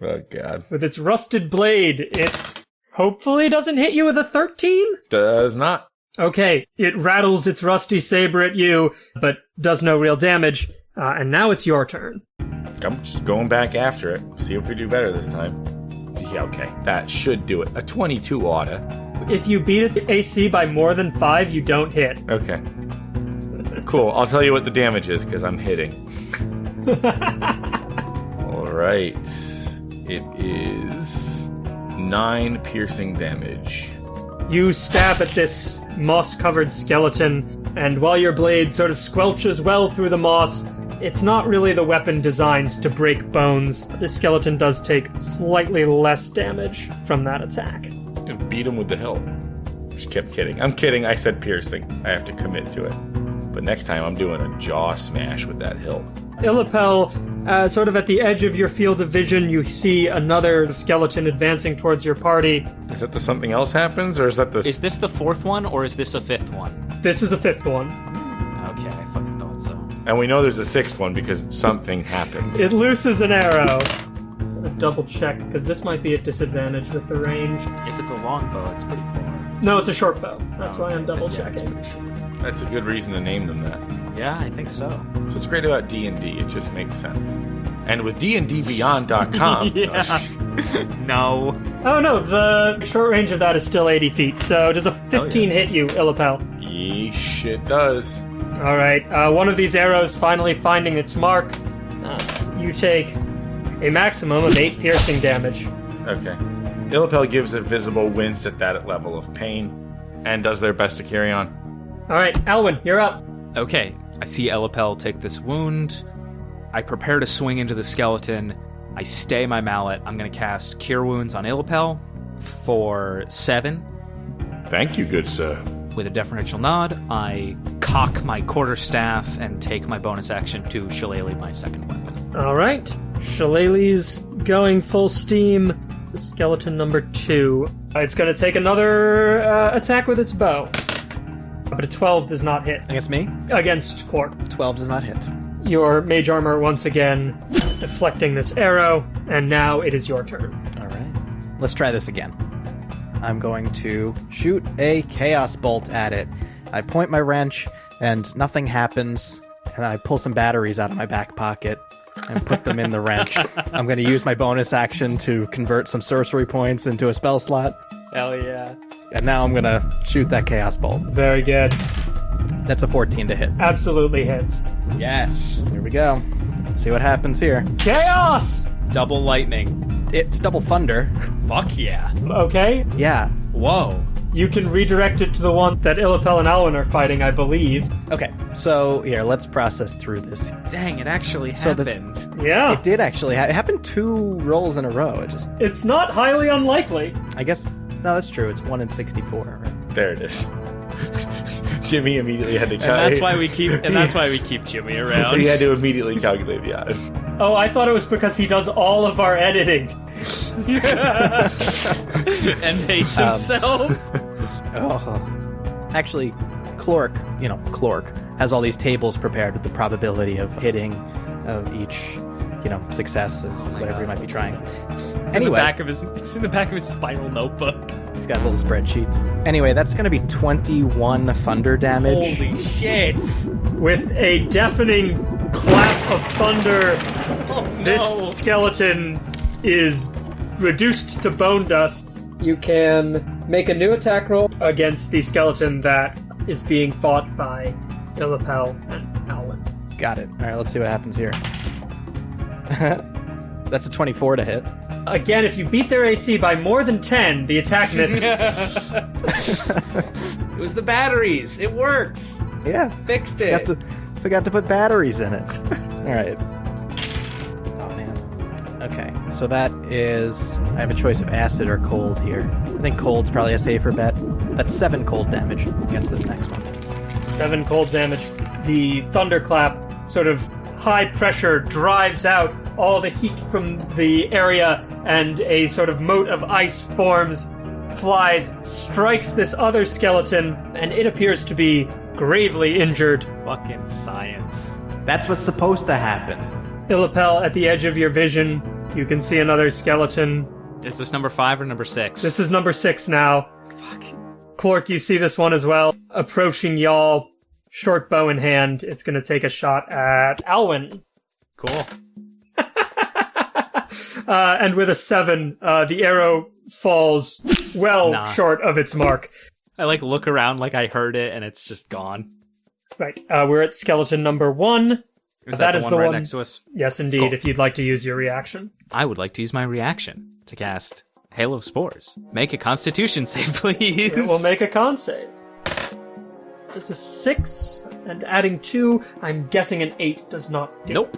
Speaker 5: Oh god.
Speaker 2: With its rusted blade, it hopefully doesn't hit you with a 13?
Speaker 5: Does not.
Speaker 2: Okay, it rattles its rusty saber at you, but does no real damage. Uh, and now it's your turn.
Speaker 5: I'm just going back after it. See if we do better this time. Yeah, okay. That should do it. A 22 oughta.
Speaker 2: If you beat its AC by more than 5, you don't hit.
Speaker 5: Okay. Cool. I'll tell you what the damage is because I'm hitting. All right. It is nine piercing damage.
Speaker 2: You stab at this moss covered skeleton, and while your blade sort of squelches well through the moss, it's not really the weapon designed to break bones. This skeleton does take slightly less damage from that attack.
Speaker 5: And beat him with the hilt. She kept kidding. I'm kidding. I said piercing. I have to commit to it. But next time I'm doing a jaw smash with that hilt.
Speaker 2: Illipel, uh, sort of at the edge of your field of vision, you see another skeleton advancing towards your party.
Speaker 5: Is that the something else happens, or is that the?
Speaker 4: Is this the fourth one or is this a fifth one?
Speaker 2: This is a fifth one.
Speaker 4: Okay, I fucking thought so.
Speaker 5: And we know there's a sixth one because something happened.
Speaker 2: It looses an arrow. Gonna Double check, because this might be at disadvantage with the range.
Speaker 4: If it's a longbow, it's pretty far.
Speaker 2: No, it's a short bow. That's why I'm double checking.
Speaker 4: pretty short.
Speaker 5: That's a good reason to name them that.
Speaker 4: Yeah, I think so.
Speaker 5: So what's great about D and D? It just makes sense. And with dndbeyond.com, yeah.
Speaker 4: No.
Speaker 2: Oh no, the short range of that is still 80 feet. So does a 15 hit you, Illipel?
Speaker 5: yeesh, it does.
Speaker 2: All right. Uh, one of these arrows finally finding its mark. Uh, you take a maximum of eight piercing damage.
Speaker 5: Okay. Illipel gives a visible wince at that level of pain, and does their best to carry on.
Speaker 2: All right, Alwyn, you're up.
Speaker 4: Okay, I see Illipel take this wound. I prepare to swing into the skeleton. I stay my mallet. I'm going to cast Cure Wounds on Illipel for seven.
Speaker 5: Thank you, good sir.
Speaker 4: With a deferential nod, I cock my quarterstaff and take my bonus action to shillelagh my second weapon.
Speaker 2: All right. Shillelagh's going full steam. Skeleton number two. It's going to take another uh, attack with its bow. But a 12 does not hit
Speaker 1: Against me,
Speaker 2: against Clork.
Speaker 1: 12 does not hit.
Speaker 2: Your mage armor once again deflecting this arrow, and now it is your turn.
Speaker 1: All right. Let's try this again. I'm going to shoot a chaos bolt at it. I point my wrench, and nothing happens. And then I pull some batteries out of my back pocket and put them in the wrench. I'm going to use my bonus action to convert some sorcery points into a spell slot.
Speaker 4: Hell yeah.
Speaker 1: And now I'm going to shoot that chaos bolt.
Speaker 2: Very good.
Speaker 1: That's a 14 to hit.
Speaker 2: Absolutely hits.
Speaker 1: Yes. Here we go. Let's see what happens here.
Speaker 2: Chaos!
Speaker 4: Double lightning.
Speaker 1: It's double thunder.
Speaker 4: Fuck yeah.
Speaker 2: Okay,
Speaker 1: Yeah.
Speaker 4: Whoa.
Speaker 2: You can redirect it to the one that Illipel and Alwyn are fighting, I believe.
Speaker 1: Okay. So here, let's process through this.
Speaker 4: Dang, it actually
Speaker 1: So the-
Speaker 4: happened.
Speaker 2: Yeah,
Speaker 1: It did actually. Ha- it happened two rolls in a row. It just.
Speaker 2: it's not highly unlikely.
Speaker 1: I guess. No, that's true. It's one in 64. Right?
Speaker 5: There it is. Jimmy immediately had to
Speaker 4: and that's why we keep and that's why we keep Jimmy around.
Speaker 5: he had to immediately calculate the odds.
Speaker 2: Oh, I thought it was because he does all of our editing.
Speaker 4: and hates um, himself.
Speaker 1: Oh. Actually, Clork, you know, Clork has all these tables prepared with the probability of hitting of each, you know, success of oh whatever he might be trying.
Speaker 4: In the
Speaker 1: Anyway,
Speaker 4: back of his it's in the back of his spiral notebook.
Speaker 1: he's got little spreadsheets. Anyway, that's going to be 21 thunder damage.
Speaker 4: Holy shit.
Speaker 2: With a deafening clap of thunder,
Speaker 4: Oh,
Speaker 2: this skeleton is reduced to bone dust. You can make a new attack roll against the skeleton that is being fought by Illipel and Alwyn.
Speaker 1: Got it. All right, let's see what happens here. that's a 24 to hit.
Speaker 2: Again, if you beat their AC by more than 10, the attack misses.
Speaker 4: It was the batteries. It works.
Speaker 1: Yeah.
Speaker 4: Fixed it.
Speaker 1: Forgot to, forgot to put batteries in it. All right. Oh man. Okay, so that is. I have a choice of acid or cold here. I think cold's probably a safer bet. That's seven cold damage against this next one.
Speaker 2: Seven cold damage. The thunderclap, sort of high pressure, drives out all the heat from the area, and a sort of mote of ice forms, flies, strikes this other skeleton, and it appears to be gravely injured.
Speaker 4: Fucking science.
Speaker 1: That's what's supposed to happen.
Speaker 2: Illipel, at the edge of your vision, you can see another skeleton.
Speaker 4: Is this number five or number six?
Speaker 2: This is number six now. Fuck. Clork, you see this one as well. Approaching y'all, short bow in hand. It's gonna take a shot at Alwyn.
Speaker 4: cool.
Speaker 2: Uh, and with a seven, uh, the arrow falls well
Speaker 4: Nah.
Speaker 2: short of its mark.
Speaker 4: I like look around like I heard it and it's just gone.
Speaker 2: Right, uh, we're at skeleton number one.
Speaker 4: Is
Speaker 2: That
Speaker 4: that,
Speaker 2: is
Speaker 4: the one
Speaker 2: the
Speaker 4: right
Speaker 2: one-
Speaker 4: next to us?
Speaker 2: Yes, indeed,
Speaker 4: Cool.
Speaker 2: if you'd like to use your reaction.
Speaker 4: I would like to use my reaction to cast Hail of Spores. Make a Constitution save, please.
Speaker 2: It will make a con save. This is six, and adding two, I'm guessing an eight does not do.
Speaker 4: Nope.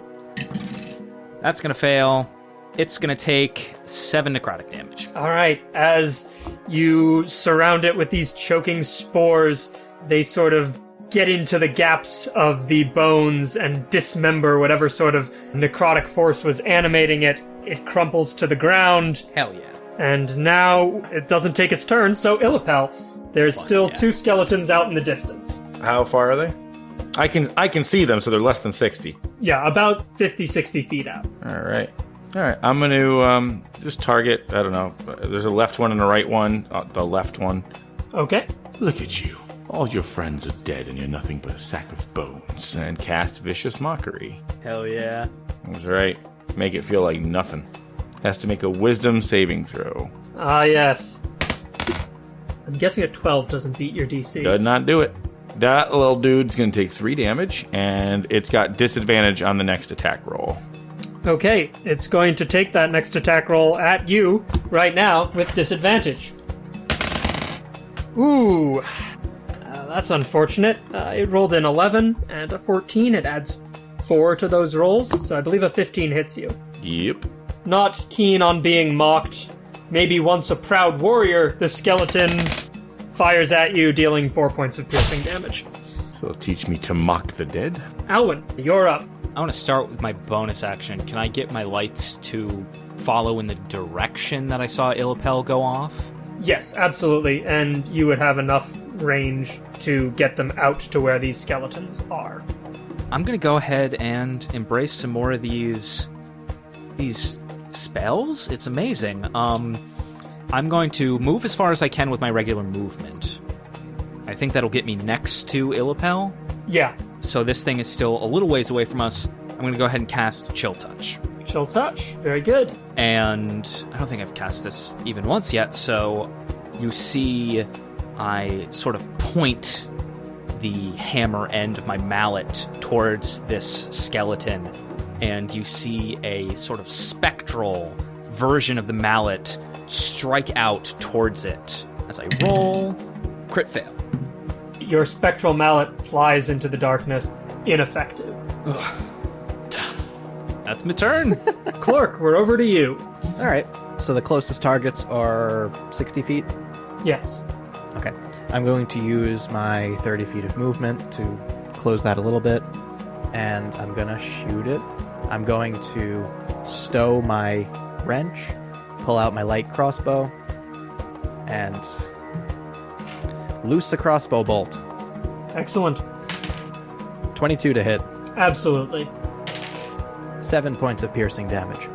Speaker 4: That's gonna fail. It's gonna take seven necrotic damage.
Speaker 2: All right, as you surround it with these choking spores, they sort of get into the gaps of the bones and dismember whatever sort of necrotic force was animating it. It crumples to the ground,
Speaker 4: Hell yeah.
Speaker 2: and now it doesn't take its turn, so Illipel. There's still
Speaker 4: yeah.
Speaker 2: two skeletons out in the distance.
Speaker 5: How far are they? I can I can see them, so they're less than sixty.
Speaker 2: Yeah, about 50, 60 feet out.
Speaker 5: All right. All right. I'm going to um, just target. I don't know. There's a left one and a right one. Uh, the left one.
Speaker 2: Okay.
Speaker 5: Look at you.
Speaker 3: All your friends are dead and you're nothing but a sack of bones. And cast Vicious Mockery.
Speaker 4: Hell yeah.
Speaker 3: That's right. Make it feel like nothing. Has to make a wisdom saving throw.
Speaker 2: Ah, yes. I'm guessing a 12 doesn't beat your DC.
Speaker 3: Does not do it. That little dude's gonna take three damage, and it's got disadvantage on the next attack roll.
Speaker 2: Okay, it's going to take that next attack roll at you right now with disadvantage. Ooh, that's unfortunate. Uh, it rolled an 11 and a 14. It adds 4 to those rolls, so I believe a 15 hits you.
Speaker 3: Yep.
Speaker 2: Not keen on being mocked. Maybe once a proud warrior, the skeleton fires at you, dealing 4 points of piercing damage.
Speaker 3: So it'll teach me to mock the dead.
Speaker 2: Alwyn, you're up.
Speaker 4: I want to start with my bonus action. Can I get my lights to follow in the direction that I saw Illipel go off?
Speaker 2: Yes, absolutely. And you would have enough range to get them out to where these skeletons are.
Speaker 4: I'm gonna go ahead and embrace some more of these these spells. It's amazing. Um, I'm going to move as far as I can with my regular movement. I think that'll get me next to Illipel.
Speaker 2: Yeah,
Speaker 4: So this thing is still a little ways away from us. I'm gonna go ahead and cast Chill Touch.
Speaker 2: chill touch. Very good.
Speaker 4: and I don't think I've cast this even once yet. So you see, I sort of point the hammer end of my mallet towards this skeleton, and you see a sort of spectral version of the mallet strike out towards it. As I roll, crit fail.
Speaker 2: Your spectral mallet flies into the darkness, ineffective.
Speaker 4: That's my turn.
Speaker 2: Clork, we're over to you.
Speaker 1: All right. So the closest targets are 60 feet.
Speaker 2: Yes.
Speaker 1: Okay. I'm going to use my 30 feet of movement to close that a little bit, and I'm going to shoot it. I'm going to stow my wrench, pull out my light crossbow, and loose the crossbow bolt.
Speaker 2: Excellent.
Speaker 1: 22 to hit,
Speaker 2: Absolutely.
Speaker 1: 7 points of piercing damage.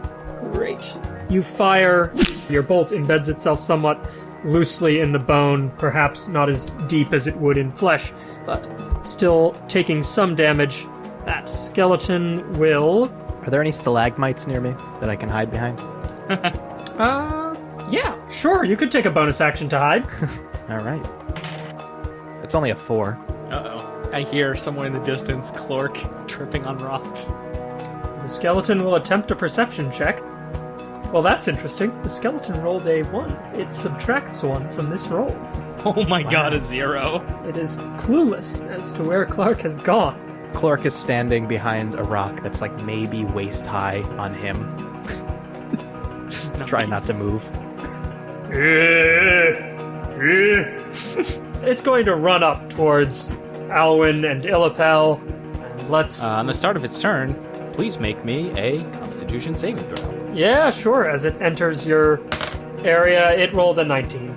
Speaker 2: Great. You fire, your bolt embeds itself somewhat loosely in the bone, perhaps not as deep as it would in flesh, but still taking some damage. That skeleton will.
Speaker 1: Are there any stalagmites near me that I can hide behind?
Speaker 2: Uh, yeah, sure, you could take a bonus action to hide.
Speaker 1: All right. It's only a 4.
Speaker 4: Uh oh. I hear somewhere in the distance Clork tripping on rocks.
Speaker 2: The skeleton will attempt a perception check. Well, that's interesting. The skeleton rolled a 1. It subtracts 1 from this roll.
Speaker 4: Oh my god, a zero.
Speaker 2: It is clueless as to where Clork has gone.
Speaker 1: Clork is standing behind a rock that's like maybe waist high on him. Try not to move.
Speaker 2: it's going to run up towards Alwyn and Illipel. And let's.
Speaker 4: Uh, on the start of its turn, please make me a Constitution saving throw.
Speaker 2: Yeah, sure. As it enters your area, it rolled a 19.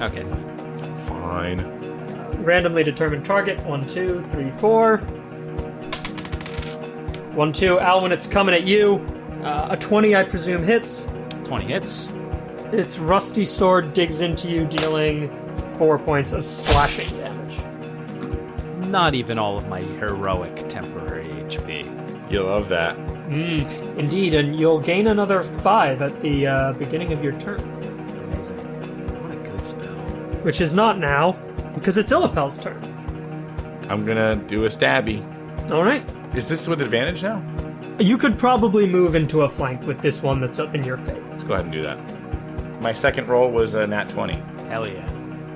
Speaker 4: Okay, fine.
Speaker 5: Fine.
Speaker 2: Randomly determined target. One, two, three, four. One, two. Alwyn, it's coming at you. Uh, a 20, I presume, hits.
Speaker 4: 20 hits.
Speaker 2: Its rusty sword digs into you, dealing four points of slashing damage.
Speaker 4: Not even all of my heroic temporary HP.
Speaker 5: You love that.
Speaker 2: Mm, indeed, and you'll gain another five at the uh, beginning of your turn,
Speaker 4: Amazing. What a good spell.
Speaker 2: which is not now because it's Illipel's turn.
Speaker 5: I'm gonna do a stabby.
Speaker 2: All right,
Speaker 5: Is this with advantage now?
Speaker 2: you could probably move into a flank with this one that's up in your face.
Speaker 5: Let's go ahead and do that. My second roll was a nat 20.
Speaker 4: Hell yeah.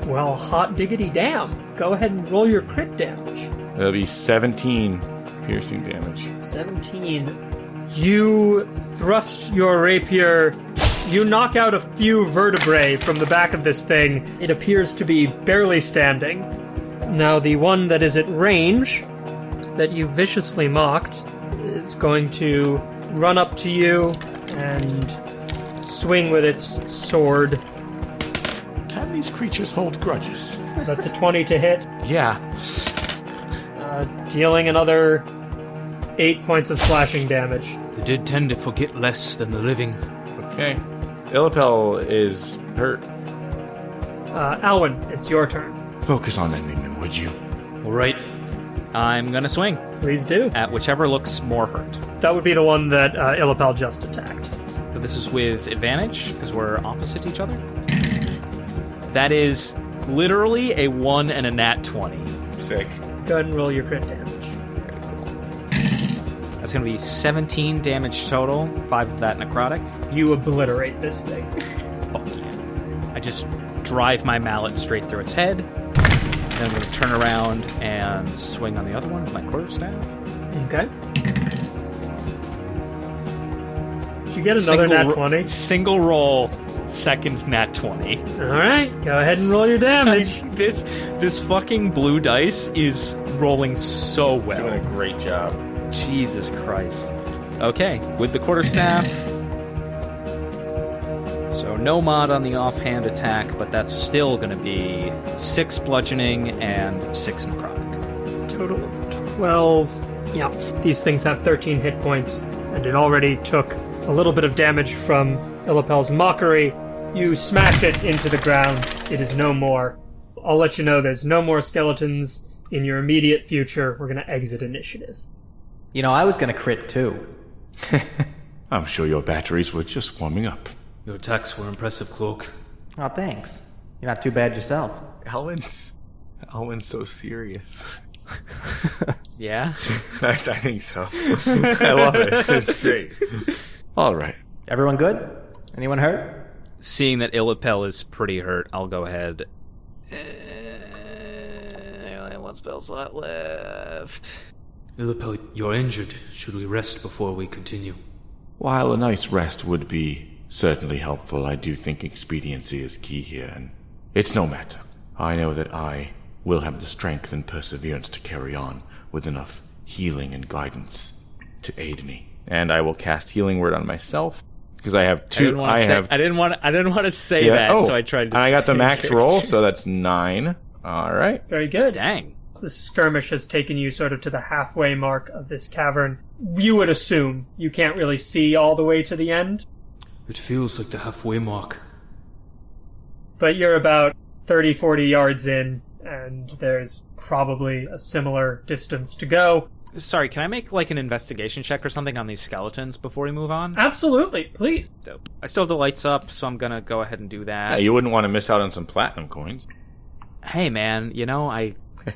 Speaker 2: Well, hot diggity damn! Go ahead and roll your crit damage.
Speaker 5: That'll be 17 piercing damage.
Speaker 2: 17. You thrust your rapier. You knock out a few vertebrae from the back of this thing. It appears to be barely standing. Now, the one that is at range, that you viciously mocked, is going to run up to you and swing with its sword.
Speaker 3: Can these creatures hold grudges?
Speaker 2: That's a 20 to hit,
Speaker 3: Yeah.
Speaker 2: uh, dealing another 8 points of slashing damage.
Speaker 6: The dead tend to forget less than the living.
Speaker 5: Okay. Illipel is hurt.
Speaker 2: Uh, Alwyn, it's your turn.
Speaker 3: Focus on ending them would you?
Speaker 4: All right. I'm gonna swing
Speaker 2: Please do.
Speaker 4: at whichever looks more hurt.
Speaker 2: That would be the one that uh, Illipel just attacked.
Speaker 4: So this is with advantage because we're opposite each other. That is literally a one and a nat twenty.
Speaker 5: Sick.
Speaker 2: Go ahead and roll your crit damage.
Speaker 4: That's gonna be 17 damage total. Five of that necrotic.
Speaker 2: You obliterate this thing.
Speaker 4: Oh, Fuck yeah. I just drive my mallet straight through its head. Then I'm gonna turn around and swing on the other one with my quarterstaff.
Speaker 2: Okay. Did you get another nat
Speaker 4: ro-
Speaker 2: 20?
Speaker 4: Single roll, second nat 20.
Speaker 2: All right, go ahead and roll your damage.
Speaker 4: this this fucking blue dice is rolling so well.
Speaker 5: Doing a great job.
Speaker 4: Jesus Christ. Okay, with the quarterstaff. So no mod on the offhand attack, but that's still going to be six bludgeoning and six necrotic.
Speaker 2: Total of 12. Yeah, these things have 13 hit points, and it already took a little bit of damage from Illipel's mockery. You smash it into the ground. It is no more. I'll let you know there's no more skeletons in your immediate future. We're going to exit initiative.
Speaker 1: You know, I was gonna crit too.
Speaker 3: I'm sure your batteries were just warming up.
Speaker 6: Your attacks were impressive, Clork.
Speaker 1: Oh, thanks. You're not too bad yourself.
Speaker 5: Alwyn's Alwyn's so serious.
Speaker 4: Yeah?
Speaker 5: I, I think so. I love it. It's great. All right.
Speaker 1: Everyone good? Anyone hurt?
Speaker 4: Seeing that Illipel is pretty hurt, I'll go ahead. Uh, I only have one spell slot left.
Speaker 6: Illipel, you're injured. Should we rest before we continue?
Speaker 3: While a nice rest would be certainly helpful, I do think expediency is key here, and it's no matter. I know that I will have the strength and perseverance to carry on with enough healing and guidance to aid me.
Speaker 5: And I will cast healing word on myself because I have two.
Speaker 4: didn't
Speaker 5: I
Speaker 4: say.
Speaker 5: have.
Speaker 4: I didn't want. I didn't want to say
Speaker 5: yeah,
Speaker 4: that,
Speaker 5: oh,
Speaker 4: so I tried to.
Speaker 5: And I got the max roll, so that's nine. All right.
Speaker 2: Very good.
Speaker 4: Dang.
Speaker 2: The skirmish has taken you sort of to the halfway mark of this cavern. You would assume you can't really see all the way to the end,
Speaker 6: It feels like the halfway mark.
Speaker 2: but you're about 30, 40 yards in, and there's probably a similar distance to go.
Speaker 4: Sorry, can I make like an investigation check or something on these skeletons before we move on?
Speaker 2: Absolutely, please.
Speaker 4: Dope. I still have the lights up, so I'm gonna go ahead and do
Speaker 5: Yeah,
Speaker 4: that.
Speaker 5: you wouldn't want to miss out on some platinum coins.
Speaker 4: hey, man, you know I, you know,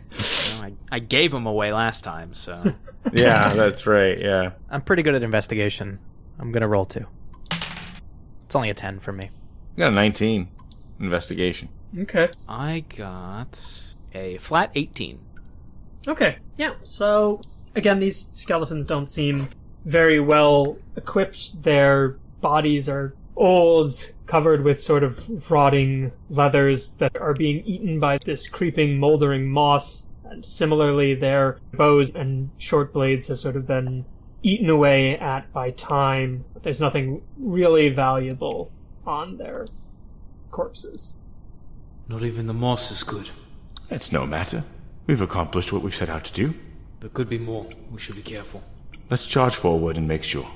Speaker 4: I, I gave them away last time, so
Speaker 5: Yeah, that's right. Yeah.
Speaker 1: I'm pretty good at investigation. I'm gonna roll two. It's only a 10 for me.
Speaker 5: I got a 19 investigation.
Speaker 2: Okay.
Speaker 4: I got a flat 18.
Speaker 2: Okay, yeah. So, again, these skeletons don't seem very well equipped. Their bodies are old, covered with sort of rotting leathers that are being eaten by this creeping, moldering moss. And similarly, their bows and short blades have sort of been eaten away at by time. There's nothing really valuable on their corpses.
Speaker 6: Not even the moss is good.
Speaker 3: It's no matter. We've accomplished what we've set out to do.
Speaker 6: There could be more. We should be careful.
Speaker 3: Let's charge forward and make sure.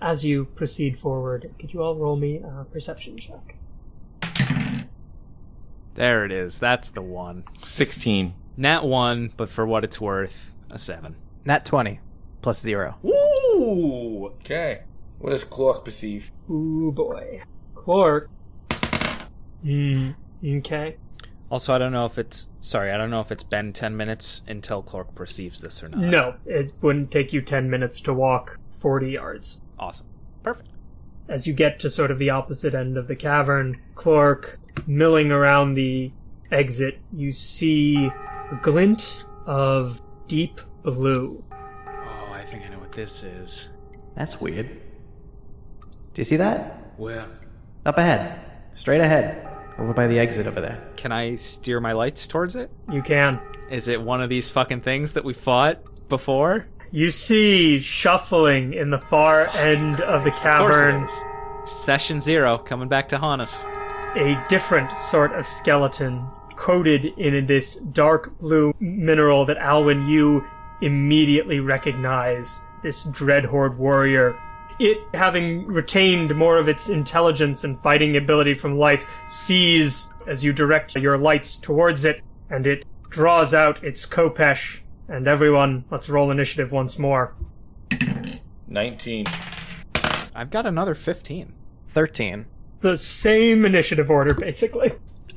Speaker 2: As you proceed forward, could you all roll me a perception check?
Speaker 4: There it is. That's the one.
Speaker 5: 16.
Speaker 4: Nat one, but for what it's worth, a seven.
Speaker 1: Nat 20 plus zero.
Speaker 5: Ooh. Okay. What does Clork perceive?
Speaker 2: Ooh boy. Clork. Hmm. Okay.
Speaker 4: Also, I don't know if it's sorry. I don't know if it's been ten minutes until Clork perceives this or not.
Speaker 2: No, it wouldn't take you 10 minutes to walk 40 yards.
Speaker 4: Awesome. Perfect.
Speaker 2: As you get to sort of the opposite end of the cavern, Clork milling around the exit, you see a glint of deep blue.
Speaker 4: Oh, I think I know what this is.
Speaker 1: That's weird. Do you see that?
Speaker 6: Where?
Speaker 1: Up ahead. Straight ahead. Over by the exit over there.
Speaker 4: Can I steer my lights towards it?
Speaker 2: You can.
Speaker 4: Is it one of these fucking things that we fought before?
Speaker 2: You see shuffling in the far end of the
Speaker 4: Of course it
Speaker 2: cavern.
Speaker 4: Session zero coming back to haunt us.
Speaker 2: a different sort of skeleton coated in this dark blue mineral that Alwyn you immediately recognize this Dreadhorde warrior. It, having retained more of its intelligence and fighting ability from life, sees as you direct your lights towards it and it draws out its Khopesh. And everyone, let's roll initiative once more.
Speaker 5: 19.
Speaker 4: I've got another 15.
Speaker 1: 13.
Speaker 2: The same initiative order, basically.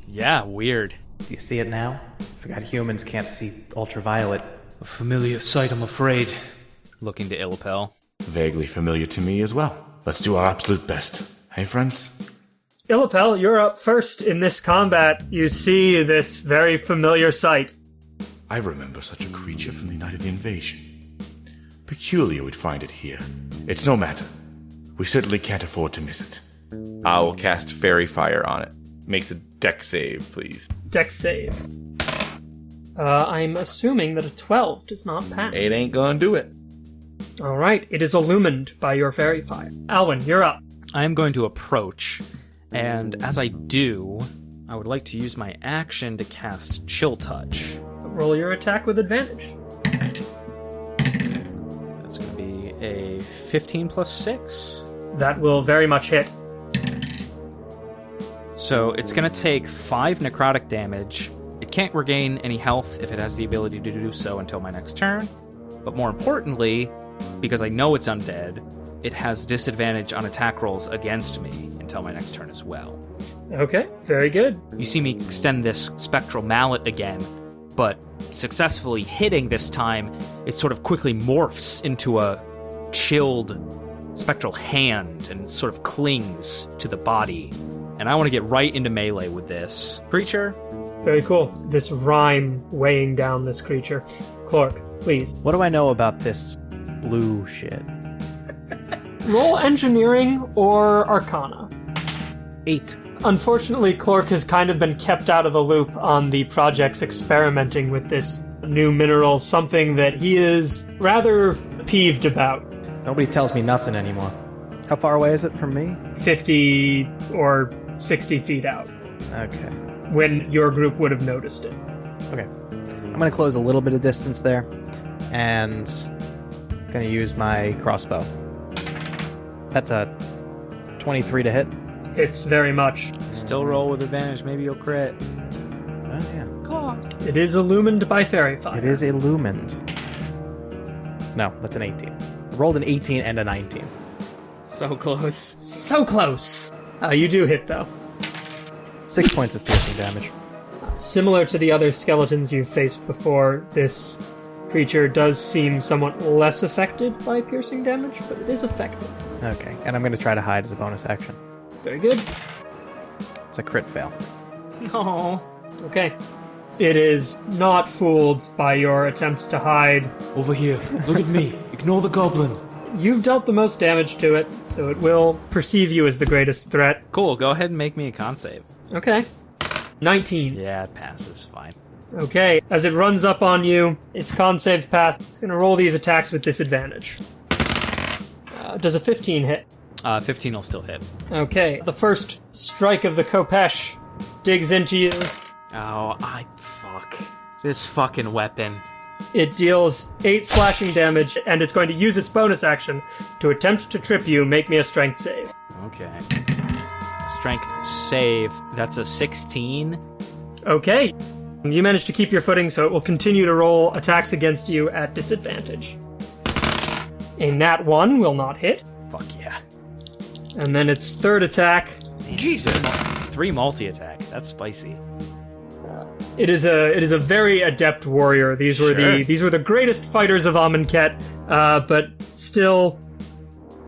Speaker 4: Yeah, weird.
Speaker 1: Do you see it now? Forgot humans can't see ultraviolet.
Speaker 6: A familiar sight, I'm afraid.
Speaker 4: Looking to Illipel.
Speaker 3: Vaguely familiar to me as well. Let's do our absolute best. Hey, friends?
Speaker 2: Illipel, you're up first in this combat. You see this very familiar sight.
Speaker 3: I remember such a creature from the United Invasion. Peculiar we'd find it here. It's no matter. We certainly can't afford to miss it.
Speaker 5: I'll cast Faerie Fire on it. Makes a deck save, please.
Speaker 2: Dex save. Uh, I'm assuming that a 12 does not pass.
Speaker 5: It ain't gonna do it.
Speaker 2: All right, it is illumined by your faerie fire. Alwyn, you're up.
Speaker 4: I am going to approach, and as I do, I would like to use my action to cast Chill Touch.
Speaker 2: Roll your attack with advantage.
Speaker 4: That's going to be a 15 plus 6.
Speaker 2: That will very much hit.
Speaker 4: So it's going to take 5 necrotic damage. It can't regain any health if it has the ability to do so until my next turn. But more importantly, because I know it's undead, it has disadvantage on attack rolls against me until my next turn as well.
Speaker 2: Okay, very good.
Speaker 4: You see me extend this spectral mallet again, but successfully hitting this time, it sort of quickly morphs into a chilled spectral hand and sort of clings to the body. And I want to get right into melee with this creature.
Speaker 2: Very cool. This rime weighing down this creature. Clork, please.
Speaker 1: What do I know about this blue shit?
Speaker 2: Roll engineering or arcana.
Speaker 1: Eight.
Speaker 2: Unfortunately, Clork has kind of been kept out of the loop on the projects experimenting with this new mineral, something that he is rather peeved about.
Speaker 1: Nobody tells me nothing anymore. How far away is it from me?
Speaker 2: 50 or 60 feet out,
Speaker 1: Okay.
Speaker 2: when your group would have noticed it.
Speaker 1: Okay. I'm going to close a little bit of distance there and going to use my crossbow. That's a 23 to hit.
Speaker 2: It's very much.
Speaker 4: Still roll with advantage, maybe you'll crit.
Speaker 1: Oh, yeah.
Speaker 2: It is illumined by faerie fire.
Speaker 1: It is illumined. No, that's an 18. I rolled an 18 and a 19.
Speaker 4: So close.
Speaker 2: So close. Uh, you do hit, though.
Speaker 1: Six points of piercing damage.
Speaker 2: Similar to the other skeletons you've faced before, this creature does seem somewhat less affected by piercing damage, but it is affected.
Speaker 1: Okay, and I'm going to try to hide as a bonus action.
Speaker 2: Very good.
Speaker 1: It's a crit fail.
Speaker 4: No.
Speaker 2: Okay. It is not fooled by your attempts to hide.
Speaker 6: Over here. Look at me. Ignore the goblin.
Speaker 2: You've dealt the most damage to it, so it will perceive you as the greatest threat.
Speaker 4: Cool, go ahead and make me a con save.
Speaker 2: Okay. 19.
Speaker 4: Yeah, it passes. Fine.
Speaker 2: Okay, as it runs up on you, its con save passed. It's going to roll these attacks with disadvantage. Uh, does a 15 hit?
Speaker 4: Uh, 15 will still hit.
Speaker 2: Okay, the first strike of the Khopesh digs into you.
Speaker 4: Oh, I. Fuck. This fucking weapon.
Speaker 2: It deals 8 slashing damage, and it's going to use its bonus action to attempt to trip you. Make me a strength save.
Speaker 4: Okay. Strength save. That's a 16.
Speaker 2: Okay. You managed to keep your footing, so it will continue to roll attacks against you at disadvantage. A nat 1 will not hit,
Speaker 4: Fuck yeah.
Speaker 2: And then its third attack
Speaker 3: Jesus!
Speaker 4: Three multi attack. That's spicy.
Speaker 2: It is a it is a very adept warrior. These were the these were the greatest fighters of Amonkhet, uh, but still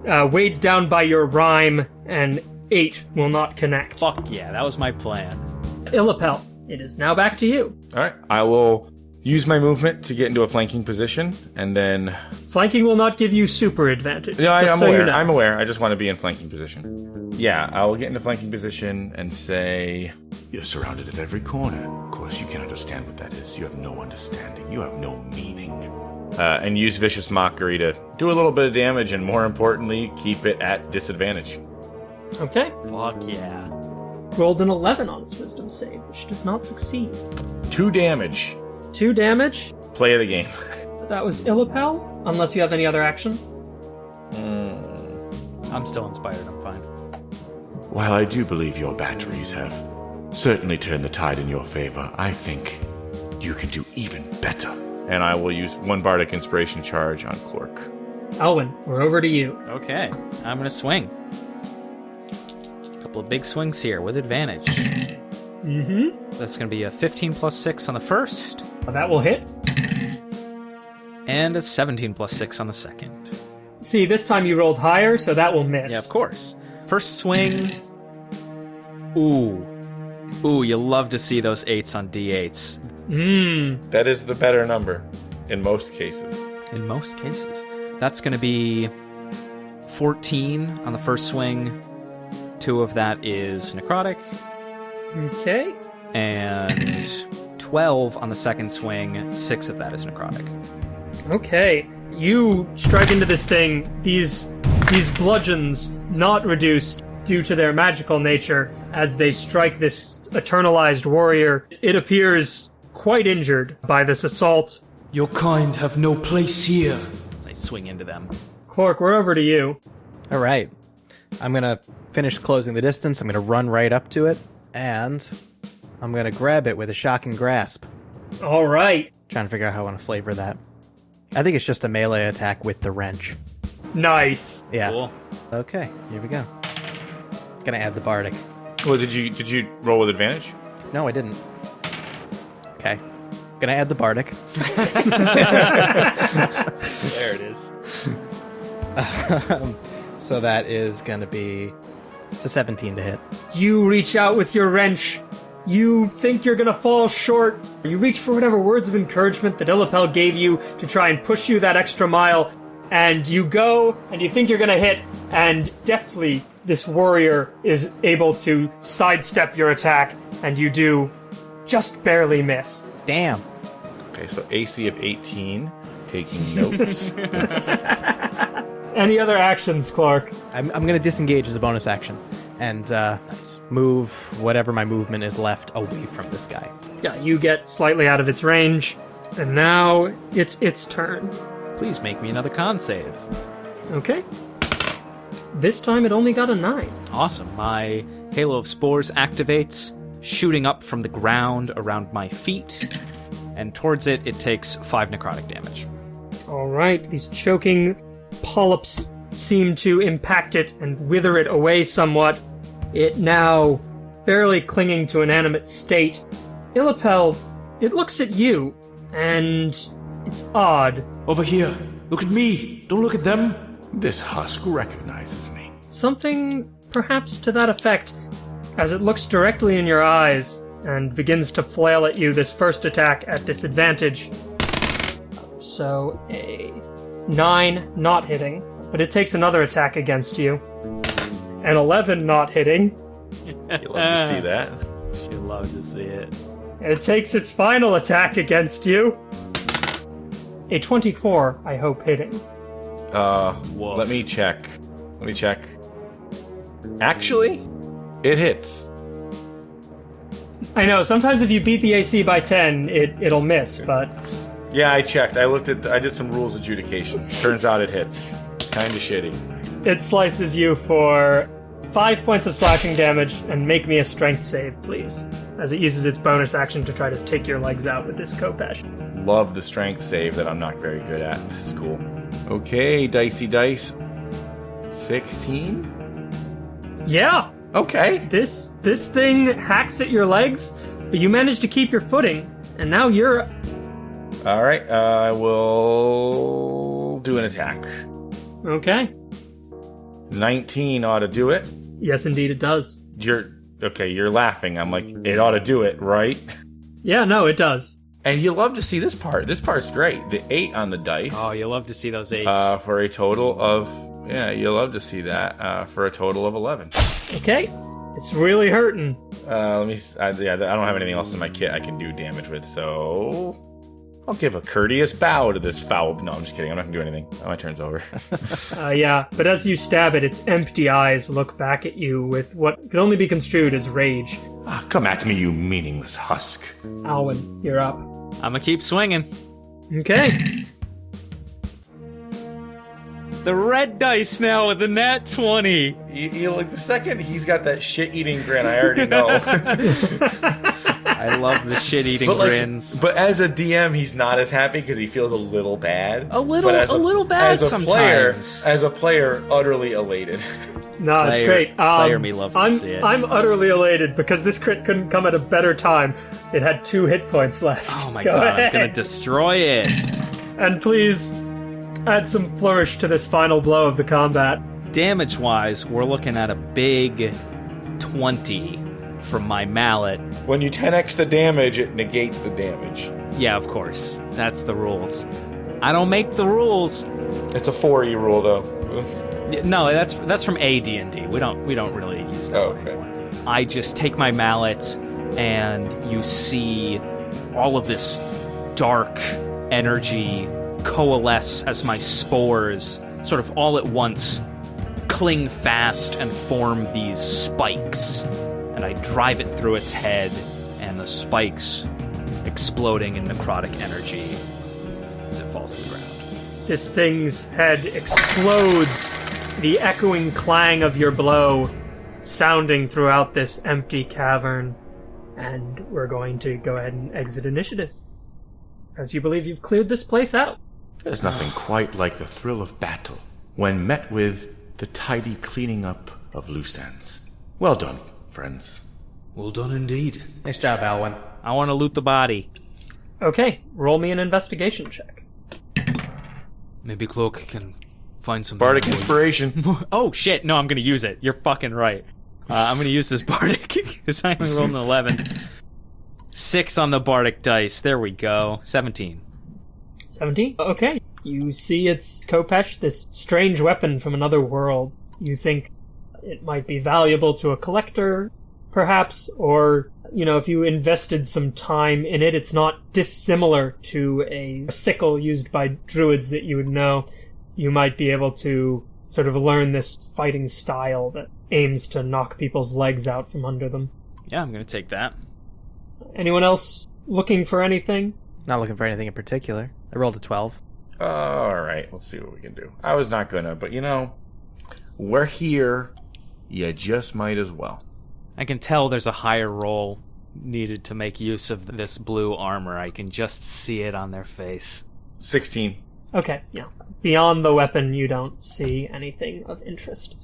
Speaker 2: uh, weighed down by your rime, and eight will not connect.
Speaker 4: Fuck yeah, that was my plan.
Speaker 2: Illipel, it is now back to you.
Speaker 5: All right, I will use my movement to get into a flanking position, and then
Speaker 2: Flanking will not give you super advantage.
Speaker 5: no, I, I'm
Speaker 2: so
Speaker 5: aware.
Speaker 2: You know.
Speaker 5: I'm aware. I just want to be in flanking position. Yeah, I will get into flanking position and say,
Speaker 3: You're surrounded at every corner. Of course, you can understand what that is. You have no understanding. You have no meaning.
Speaker 5: uh, and use vicious mockery to do a little bit of damage, and more importantly, keep it at disadvantage.
Speaker 2: Okay,
Speaker 4: Fuck yeah.
Speaker 2: rolled an eleven on its wisdom save, which does not succeed.
Speaker 5: Two damage.
Speaker 2: Two damage.
Speaker 5: Play of the game.
Speaker 2: That was Illipel. Unless you have any other actions. Hmm.
Speaker 4: I'm still inspired. I'm fine.
Speaker 3: While I do believe your batteries have certainly turned the tide in your favor, I think you can do even better.
Speaker 5: And I will use one bardic inspiration charge on Clork.
Speaker 2: Elwin, we're over to you.
Speaker 4: Okay, I'm gonna swing. A Couple of big swings here with advantage.
Speaker 2: Mm-hmm.
Speaker 4: That's gonna be a 15 plus 6 on the first,
Speaker 2: That will hit.
Speaker 4: and a 17 plus 6 on the second.
Speaker 2: See, this time you rolled higher, so that will miss.
Speaker 4: Yeah, of course. First swing. Ooh. Ooh, you love to see those 8s on d8s.
Speaker 2: Mmm.
Speaker 5: That is the better number in most cases.
Speaker 4: In most cases. That's gonna be 14 on the first swing. Two of that is necrotic.
Speaker 2: Okay.
Speaker 4: and 12 on the second swing, 6 of that is necrotic.
Speaker 2: Okay. You strike into this thing. These these bludgeons, not reduced due to their magical nature, as they strike this eternalized warrior. It appears quite injured by this assault.
Speaker 6: Your kind have no place here.
Speaker 4: I swing into them.
Speaker 2: Clork, we're over to you.
Speaker 1: All right. I'm going to finish closing the distance. I'm going to run right up to it, and I'm going to grab it with a shocking grasp.
Speaker 2: All right.
Speaker 1: Trying to figure out how I want to flavor that. I think it's just a melee attack with the wrench.
Speaker 2: Nice.
Speaker 1: Yeah.
Speaker 4: Cool.
Speaker 1: Okay, here we go. Gonna add the bardic.
Speaker 5: Well, did you did you roll with advantage?
Speaker 1: No, I didn't. Okay. Gonna add the bardic.
Speaker 4: There it is.
Speaker 1: So that is gonna be it's a 17 to hit.
Speaker 2: You reach out with your wrench. You think you're gonna fall short. You reach for whatever words of encouragement that Illipel gave you to try and push you that extra mile, and you go and you think you're gonna hit, and deftly this warrior is able to sidestep your attack, and you do just barely miss.
Speaker 1: Damn.
Speaker 5: Okay, so AC of 18. Taking notes.
Speaker 2: Any other actions, Clork?
Speaker 1: I'm, I'm gonna disengage as a bonus action and uh, move whatever my movement is left away from this guy.
Speaker 2: Yeah, you get slightly out of its range, and now it's its turn.
Speaker 4: Please make me another con save.
Speaker 2: Okay. This time it only got a nine.
Speaker 4: Awesome. My Halo of Spores activates, shooting up from the ground around my feet, and towards it, it takes 5 necrotic damage.
Speaker 2: All right, these choking polyps seem to impact it and wither it away somewhat. It now barely clinging to an animate state. Illipel, it looks at you, and it's odd.
Speaker 6: Over here. Look at me. Don't look at them.
Speaker 5: this husk recognizes me.
Speaker 2: Something perhaps to that effect, as it looks directly in your eyes and begins to flail at you this first attack at disadvantage. So a nine not hitting, but it takes another attack against you. An eleven not hitting.
Speaker 5: You love to see that.
Speaker 4: You'd love to see it.
Speaker 2: It takes its final attack against you. A twenty-four, I hope, hitting.
Speaker 5: Uh, let me check. Let me check. Actually, it hits.
Speaker 2: I know. Sometimes if you beat the AC by ten, it it'll miss, but
Speaker 5: Yeah, I checked. I looked at. I did some rules adjudication. Turns out it hits. Kind of shitty.
Speaker 2: It slices you for five points of slashing damage, and make me a strength save, please. As it uses its bonus action to try to take your legs out with this Khopesh.
Speaker 5: Love the strength save that I'm not very good at. This is cool. Okay, dicey dice. Sixteen.
Speaker 2: Yeah,
Speaker 5: Okay.
Speaker 2: this this thing hacks at your legs, but you manage to keep your footing, and now you're
Speaker 5: All right. Uh, I will do an attack.
Speaker 2: okay.
Speaker 5: Nineteen ought to do it.
Speaker 2: Yes, indeed, it does.
Speaker 5: You're okay. You're laughing. I'm like, it ought to do it, right?
Speaker 2: Yeah, no, it does.
Speaker 5: And you love to see this part. This part's great. The eight on the dice.
Speaker 4: Oh, you love to see those eights.
Speaker 5: uh, for a total of yeah, you'll love to see that uh, for a total of eleven.
Speaker 2: Okay, it's really hurting.
Speaker 5: Uh, let me. I, yeah, I don't have anything else in my kit I can do damage with, so I'll give a courteous bow to this foul. No, I'm just kidding. I'm not gonna do anything. Oh, my turn's over.
Speaker 2: Uh, yeah, but as you stab it, its empty eyes look back at you with what can only be construed as rage.
Speaker 5: ah, come at me, you meaningless husk.
Speaker 2: Alwyn, you're up.
Speaker 4: I'm gonna keep swinging.
Speaker 2: Okay.
Speaker 4: The red dice now with the nat 20.
Speaker 5: You, you like the second he's got that shit eating grin, I already know.
Speaker 4: I love the shit eating
Speaker 5: but like,
Speaker 4: grins.
Speaker 5: but as a DM, he's not as happy because he feels a little bad.
Speaker 4: A little-
Speaker 5: But as
Speaker 4: a little bad
Speaker 5: as a Player, as a player, utterly elated.
Speaker 2: No, it's
Speaker 4: Player-
Speaker 2: great. Um,
Speaker 4: player me loves
Speaker 2: I'm,
Speaker 4: see it.
Speaker 2: I'm utterly elated because this crit couldn't come at a better time. It had two hit points left.
Speaker 4: oh my
Speaker 2: Go
Speaker 4: god, I'm gonna destroy it.
Speaker 2: And please add some flourish to this final blow of the combat.
Speaker 4: Damage wise, we're looking at a big 20 from my mallet.
Speaker 5: When you 10x the damage, it negates the damage.
Speaker 4: Yeah, of course. That's the rules. I don't make the rules.
Speaker 5: It's a 4e rule, though.
Speaker 4: No, that's that's from AD&D. We don't we don't really use that
Speaker 5: Oh,
Speaker 4: one
Speaker 5: okay.
Speaker 4: anymore. I just take my mallet and you see all of this dark energy coalesce as my spores sort of all at once cling fast and form these spikes. And I drive it through its head and the spikes exploding in necrotic energy as it falls to the ground.
Speaker 2: This thing's head explodes, the echoing clang of your blow sounding throughout this empty cavern. And we're going to go ahead and exit initiative. As you believe you've cleared this place out.
Speaker 3: There's nothing quite like the thrill of battle when met with the tidy cleaning up of loose ends. Well done, friends.
Speaker 6: Well done indeed.
Speaker 1: Nice job, Alwyn.
Speaker 4: I want to loot the body.
Speaker 2: Okay, roll me an investigation check.
Speaker 6: Maybe Clork can find some
Speaker 5: Bardic inspiration.
Speaker 4: Oh shit! No, I'm gonna use it. You're fucking right. Uh, I'm gonna use this bardic because I only rolled an eleven. Six on the bardic dice. There we go. Seventeen.
Speaker 2: 17? Okay. You see it's Khopesh, this strange weapon from another world. You think it might be valuable to a collector, perhaps, or, you know, if you invested some time in it, it's not dissimilar to a sickle used by druids that you would know. You might be able to sort of learn this fighting style that aims to knock people's legs out from under them.
Speaker 4: Yeah, I'm gonna take that.
Speaker 2: Anyone else looking for anything?
Speaker 1: Not looking for anything in particular. I rolled a 12.
Speaker 5: All right, let's see what we can do. I was not gonna, but you know, we're here. You just might as well.
Speaker 4: I can tell there's a higher roll needed to make use of this blue armor. I can just see it on their face.
Speaker 5: 16.
Speaker 2: Okay, yeah. Beyond the weapon, you don't see anything of interest.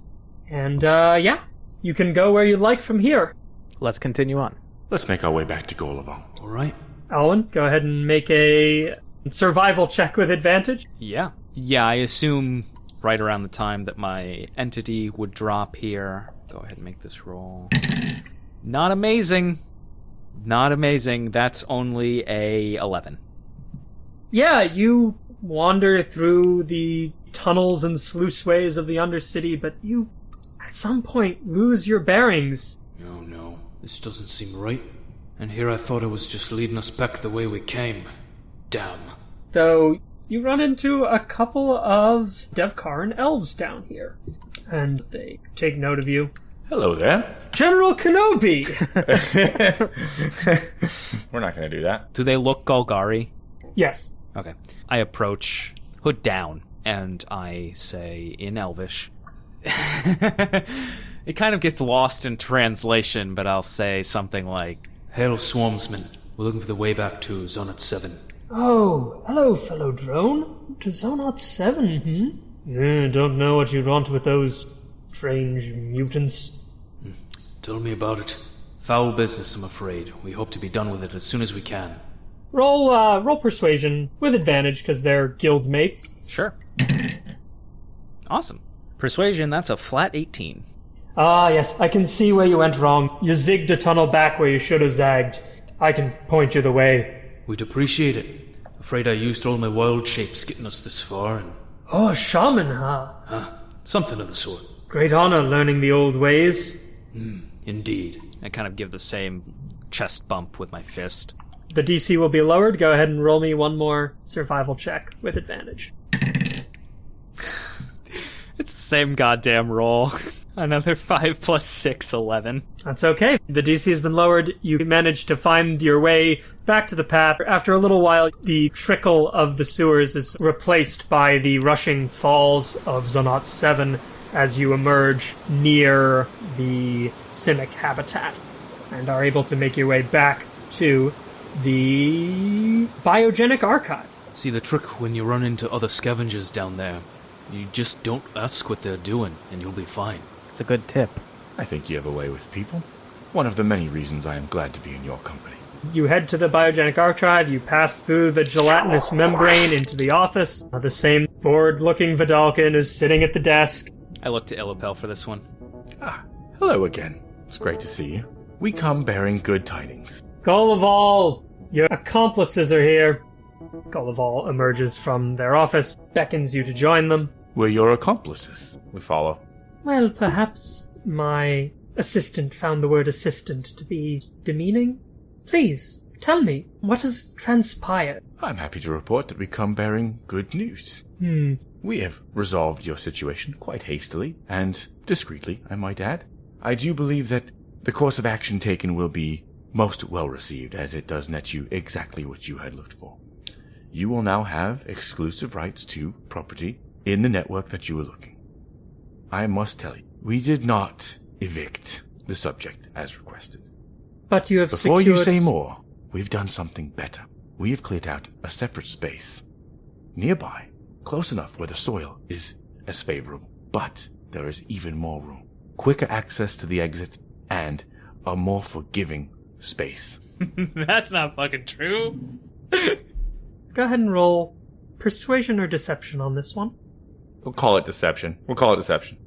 Speaker 2: And, uh, yeah. You can go where you like from here.
Speaker 1: Let's continue on.
Speaker 3: Let's make our way back to Golovan.
Speaker 6: All right.
Speaker 2: Alwyn, go ahead and make a survival check with advantage.
Speaker 4: Yeah. Yeah, I assume right around the time that my entity would drop here. Go ahead and make this roll. Not amazing. Not amazing. That's only a 11.
Speaker 2: Yeah, you wander through the tunnels and sluiceways of the Undercity, but you, at some point, lose your bearings.
Speaker 6: Oh no, this doesn't seem right. And here I thought it was just leading us back the way we came. Damn.
Speaker 2: Though you run into a couple of Devkarin elves down here, and they take note of you.
Speaker 5: Hello there.
Speaker 2: General Kenobi!
Speaker 5: We're not gonna do that.
Speaker 4: Do they look Golgari?
Speaker 2: yes.
Speaker 4: Okay. I approach, hood down, and I say in Elvish. it kind of gets lost in translation, but I'll say something like,
Speaker 6: Hail, Swarmsman. We're looking for the way back to Zonot 7.
Speaker 2: Oh, hello, fellow drone. To Zonot 7, hmm? Eh, don't know what you want with those strange mutants.
Speaker 6: Tell me about it. Foul business, I'm afraid. We hope to be done with it as soon as we can.
Speaker 2: Roll, uh, roll persuasion with advantage because they're guild mates.
Speaker 4: sure. Awesome. Persuasion, that's a flat 18.
Speaker 2: Ah, yes, I can see where you went wrong. You zigged a tunnel back where you should have zagged. I can point you the way.
Speaker 6: We'd appreciate it. Afraid I used all my wild shapes getting us this far, and
Speaker 2: Oh, shaman, huh?
Speaker 6: huh, something of the sort.
Speaker 2: Great honor learning the old ways.
Speaker 6: Hmm, indeed.
Speaker 4: I kind of give the same chest bump with my fist.
Speaker 2: The DC will be lowered. Go ahead and roll me one more survival check with advantage.
Speaker 4: It's the same goddamn roll. Another 5 plus 6, 11.
Speaker 2: That's okay. The DC has been lowered. You manage to find your way back to the path. After a little while, the trickle of the sewers is replaced by the rushing falls of Zonot 7 as you emerge near the Simic habitat and are able to make your way back to the biogenic archive.
Speaker 7: See, the trick when you run into other scavengers down there, you just don't ask what they're doing, and you'll be fine.
Speaker 1: It's a good tip.
Speaker 5: I think you have a way with people. One of the many reasons I am glad to be in your company.
Speaker 2: You head to the biogenic archive, you pass through the gelatinous membrane into the office. Uh, The same bored looking Vedalken is sitting at the desk.
Speaker 4: I look to Illipel for this one.
Speaker 5: Ah, hello again. It's great to see you. We come bearing good tidings.
Speaker 2: Gullival, your accomplices are here. Gullival emerges from their office, beckons you to join them.
Speaker 5: We're your accomplices. We follow.
Speaker 2: Well, perhaps my assistant found the word assistant to be demeaning. Please, tell me, what has transpired?
Speaker 5: I'm happy to report that we come bearing good news.
Speaker 2: Hmm.
Speaker 5: We have resolved your situation quite hastily, and discreetly, I might add. I do believe that the course of action taken will be most well received, as it does net you exactly what you had looked for. You will now have exclusive rights to property in the network that you were looking. I must tell you, we did not evict the subject as requested.
Speaker 2: But you have
Speaker 5: Before
Speaker 2: secured...
Speaker 5: you say more, we've done something better. We have cleared out a separate space. Nearby, close enough where the soil is as favorable, but there is even more room. Quicker access to the exit, and a more forgiving space.
Speaker 4: That's not fucking true.
Speaker 2: Go ahead and roll persuasion or deception on this one.
Speaker 8: We'll call it deception. We'll call it deception.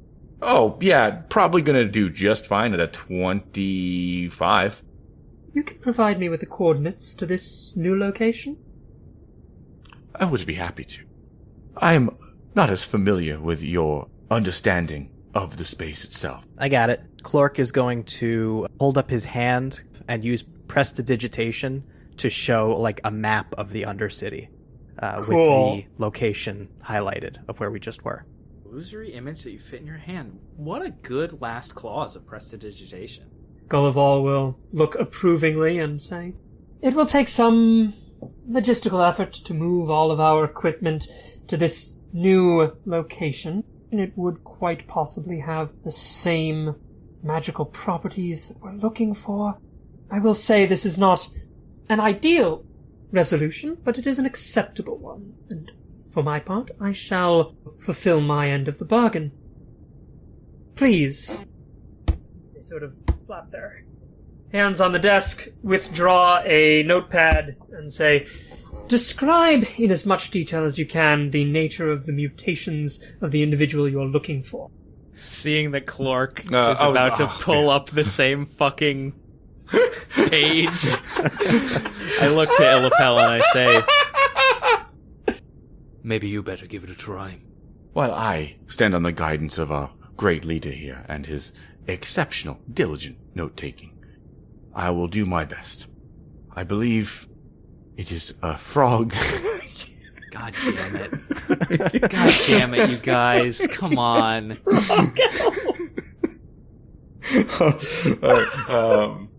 Speaker 8: Oh, yeah, probably gonna do just fine at a 25.
Speaker 2: You can provide me with the coordinates to this new location?
Speaker 5: I would be happy to. I am not as familiar with your understanding of the space itself.
Speaker 1: I got it. Clork is going to hold up his hand and use prestidigitation to show like a map of the Undercity uh,
Speaker 2: Cool.
Speaker 1: with the location highlighted of where we just were.
Speaker 4: Illusory image that you fit in your hand. What a good last clause of prestidigitation.
Speaker 2: Gullival will look approvingly and say, It will take some logistical effort to move all of our equipment to this new location, and it would quite possibly have the same magical properties that we're looking for. I will say this is not an ideal resolution, but it is an acceptable one, and for my part, I shall fulfill my end of the bargain. Please, they sort of slap their hands on the desk, withdraw a notepad, and say, Describe in as much detail as you can the nature of the mutations of the individual you're looking for.
Speaker 4: Seeing that Clork
Speaker 8: Uh,
Speaker 4: is
Speaker 8: I was-
Speaker 4: about to
Speaker 8: oh,
Speaker 4: pull up the same fucking page, I look to Illipel and I say,
Speaker 7: Maybe you better give it a try.
Speaker 5: While I stand on the guidance of our great leader here and his exceptional, diligent note taking, I will do my best. I believe it is a frog.
Speaker 4: God damn it. God damn it, you guys. Come on.
Speaker 8: Alright, um.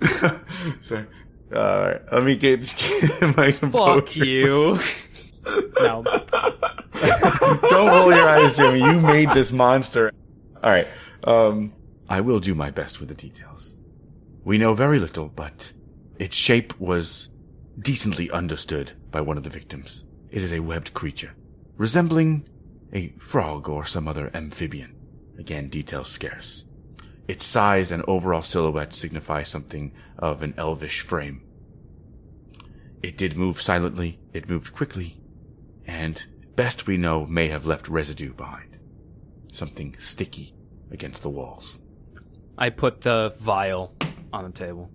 Speaker 8: Sorry. Alright, let me get, just get my composure.
Speaker 4: Fuck you.
Speaker 1: Now,
Speaker 8: Don't roll your eyes, Jimmy. You made this monster. Alright, um.
Speaker 5: I will do my best with the details. We know very little, but its shape was decently understood by one of the victims. It is a webbed creature, resembling a frog or some other amphibian. Again, details scarce. Its size and overall silhouette signify something of an elvish frame. It did move silently, it moved quickly, and, best we know, may have left residue behind. Something sticky against the walls.
Speaker 4: I put the vial on the table.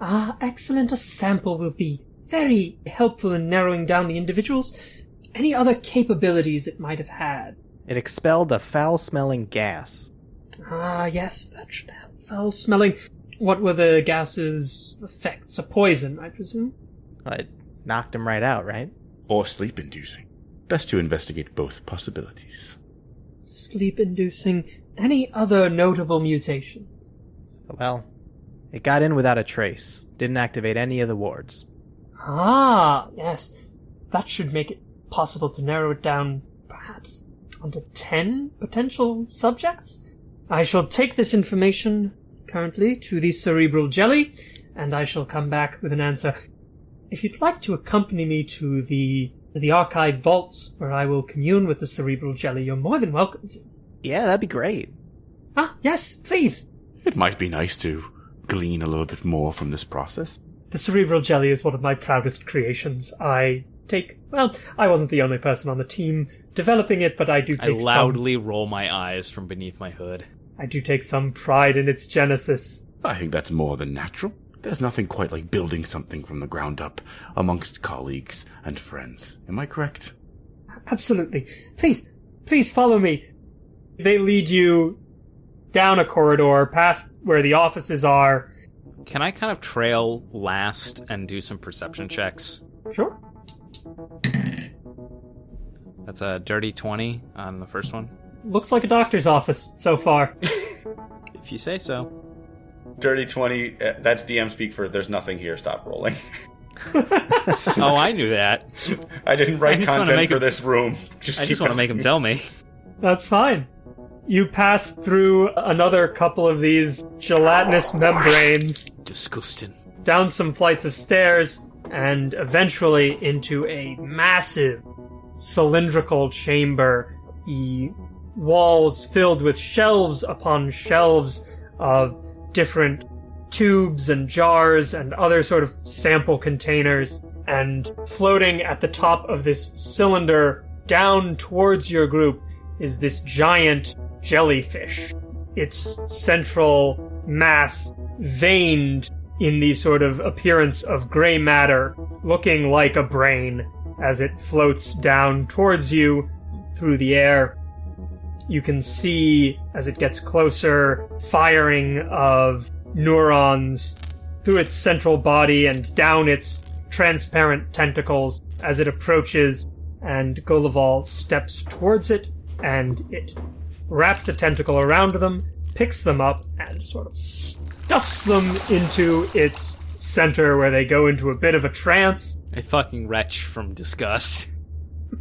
Speaker 2: Ah, excellent. A sample will be very helpful in narrowing down the individuals. Any other capabilities it might have had?
Speaker 1: it expelled a foul smelling gas.
Speaker 2: Ah, yes, that should help. Foul smelling. What were the gases' effects? A poison, I presume?
Speaker 1: It knocked him right out, right?
Speaker 5: Or sleep inducing. Best to investigate both possibilities.
Speaker 2: Sleep inducing. any other notable mutations?
Speaker 1: Well, it got in without a trace. Didn't activate any of the wards.
Speaker 2: Ah, yes. That should make it possible to narrow it down, perhaps, onto 10 potential subjects? I shall take this information currently to the cerebral jelly, and I shall come back with an answer. If you'd like to accompany me to the to the archive vaults where I will commune with the cerebral jelly, you're more than welcome to.
Speaker 1: Yeah, that'd be great.
Speaker 2: Ah, yes, please.
Speaker 3: It might be nice to glean a little bit more from this process.
Speaker 2: The cerebral jelly is one of my proudest creations. I take well, I wasn't the only person on the team developing it, but I do
Speaker 4: I
Speaker 2: take some
Speaker 4: loudly roll my eyes from beneath my hood.
Speaker 2: I do take some pride in its genesis.
Speaker 3: I think that's more than natural. There's nothing quite like building something from the ground up amongst colleagues and friends. Am I correct?
Speaker 2: Absolutely. Please, please follow me. They lead you down a corridor past where the offices are.
Speaker 4: Can I kind of trail last and do some perception checks?
Speaker 2: Sure.
Speaker 4: That's a dirty 20 on the first one.
Speaker 2: Looks like a doctor's office so far.
Speaker 4: If you say so.
Speaker 5: Dirty 20, uh, that's DM speak for there's nothing here, stop rolling.
Speaker 4: Oh, I knew that.
Speaker 5: I didn't write
Speaker 4: just wanna
Speaker 5: content
Speaker 4: make
Speaker 5: for
Speaker 4: it-
Speaker 5: this room. Just
Speaker 4: I just want to make him tell me.
Speaker 2: That's fine. You pass through another couple of these gelatinous membranes,
Speaker 6: Disgusting.
Speaker 2: down some flights of stairs, and eventually into a massive cylindrical chamber. The walls filled with shelves upon shelves of different tubes and jars and other sort of sample containers. And floating at the top of this cylinder down towards your group is this giant jellyfish. Its central mass veined in the sort of appearance of gray matter, looking like a brain as it floats down towards you through the air. You can see as it gets closer firing of neurons through its central body and down its transparent tentacles as it approaches, and Golival steps towards it, and it wraps a tentacle around them, picks them up, and sort of stuffs them into its center where they go into a bit of a trance.
Speaker 4: A fucking retch from disgust.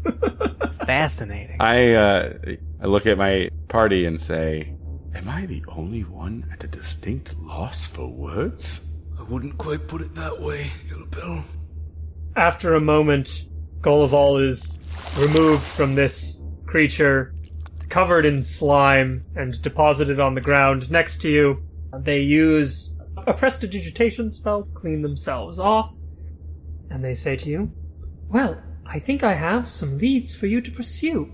Speaker 1: Fascinating.
Speaker 5: I uh, I look at my party and say, "Am I the only one at a distinct loss for words?"
Speaker 6: I wouldn't quite put it that way, Ilbill.
Speaker 2: After a moment, Golival is removed from this creature, covered in slime, and deposited on the ground next to you. They use a prestidigitation spell to clean themselves off, and they say to you, Well, I think I have some leads for you to pursue.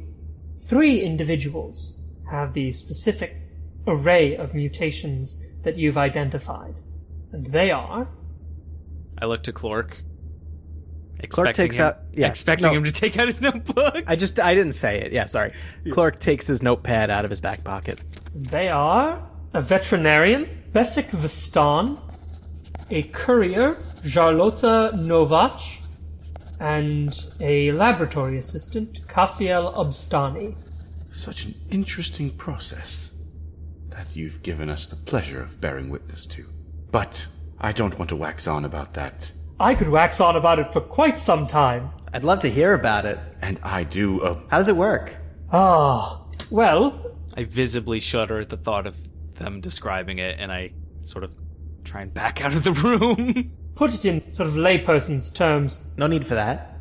Speaker 2: Three individuals have the specific array of mutations that you've identified, and they are
Speaker 4: I look to Clork.
Speaker 1: Clark takes
Speaker 4: him,
Speaker 1: out. Yeah,
Speaker 4: expecting
Speaker 1: no,
Speaker 4: him to take out his notebook.
Speaker 1: I just I didn't say it. Yeah, sorry. Clork takes his notepad out of his back pocket.
Speaker 2: They are a veterinarian, Besik Vistan, a courier, Jarlota Novach, and a laboratory assistant, Cassiel Obstani.
Speaker 3: Such an interesting process that you've given us the pleasure of bearing witness to. But I don't want to wax on about that,
Speaker 2: I could wax on about it for quite some time.
Speaker 1: I'd love to hear about it.
Speaker 3: and I do uh,
Speaker 1: How does it work?
Speaker 2: Ah, well,
Speaker 4: I visibly shudder at the thought of them describing it, and I sort of try and back out of the room.
Speaker 2: Put it in sort of layperson's terms.
Speaker 1: No need for that.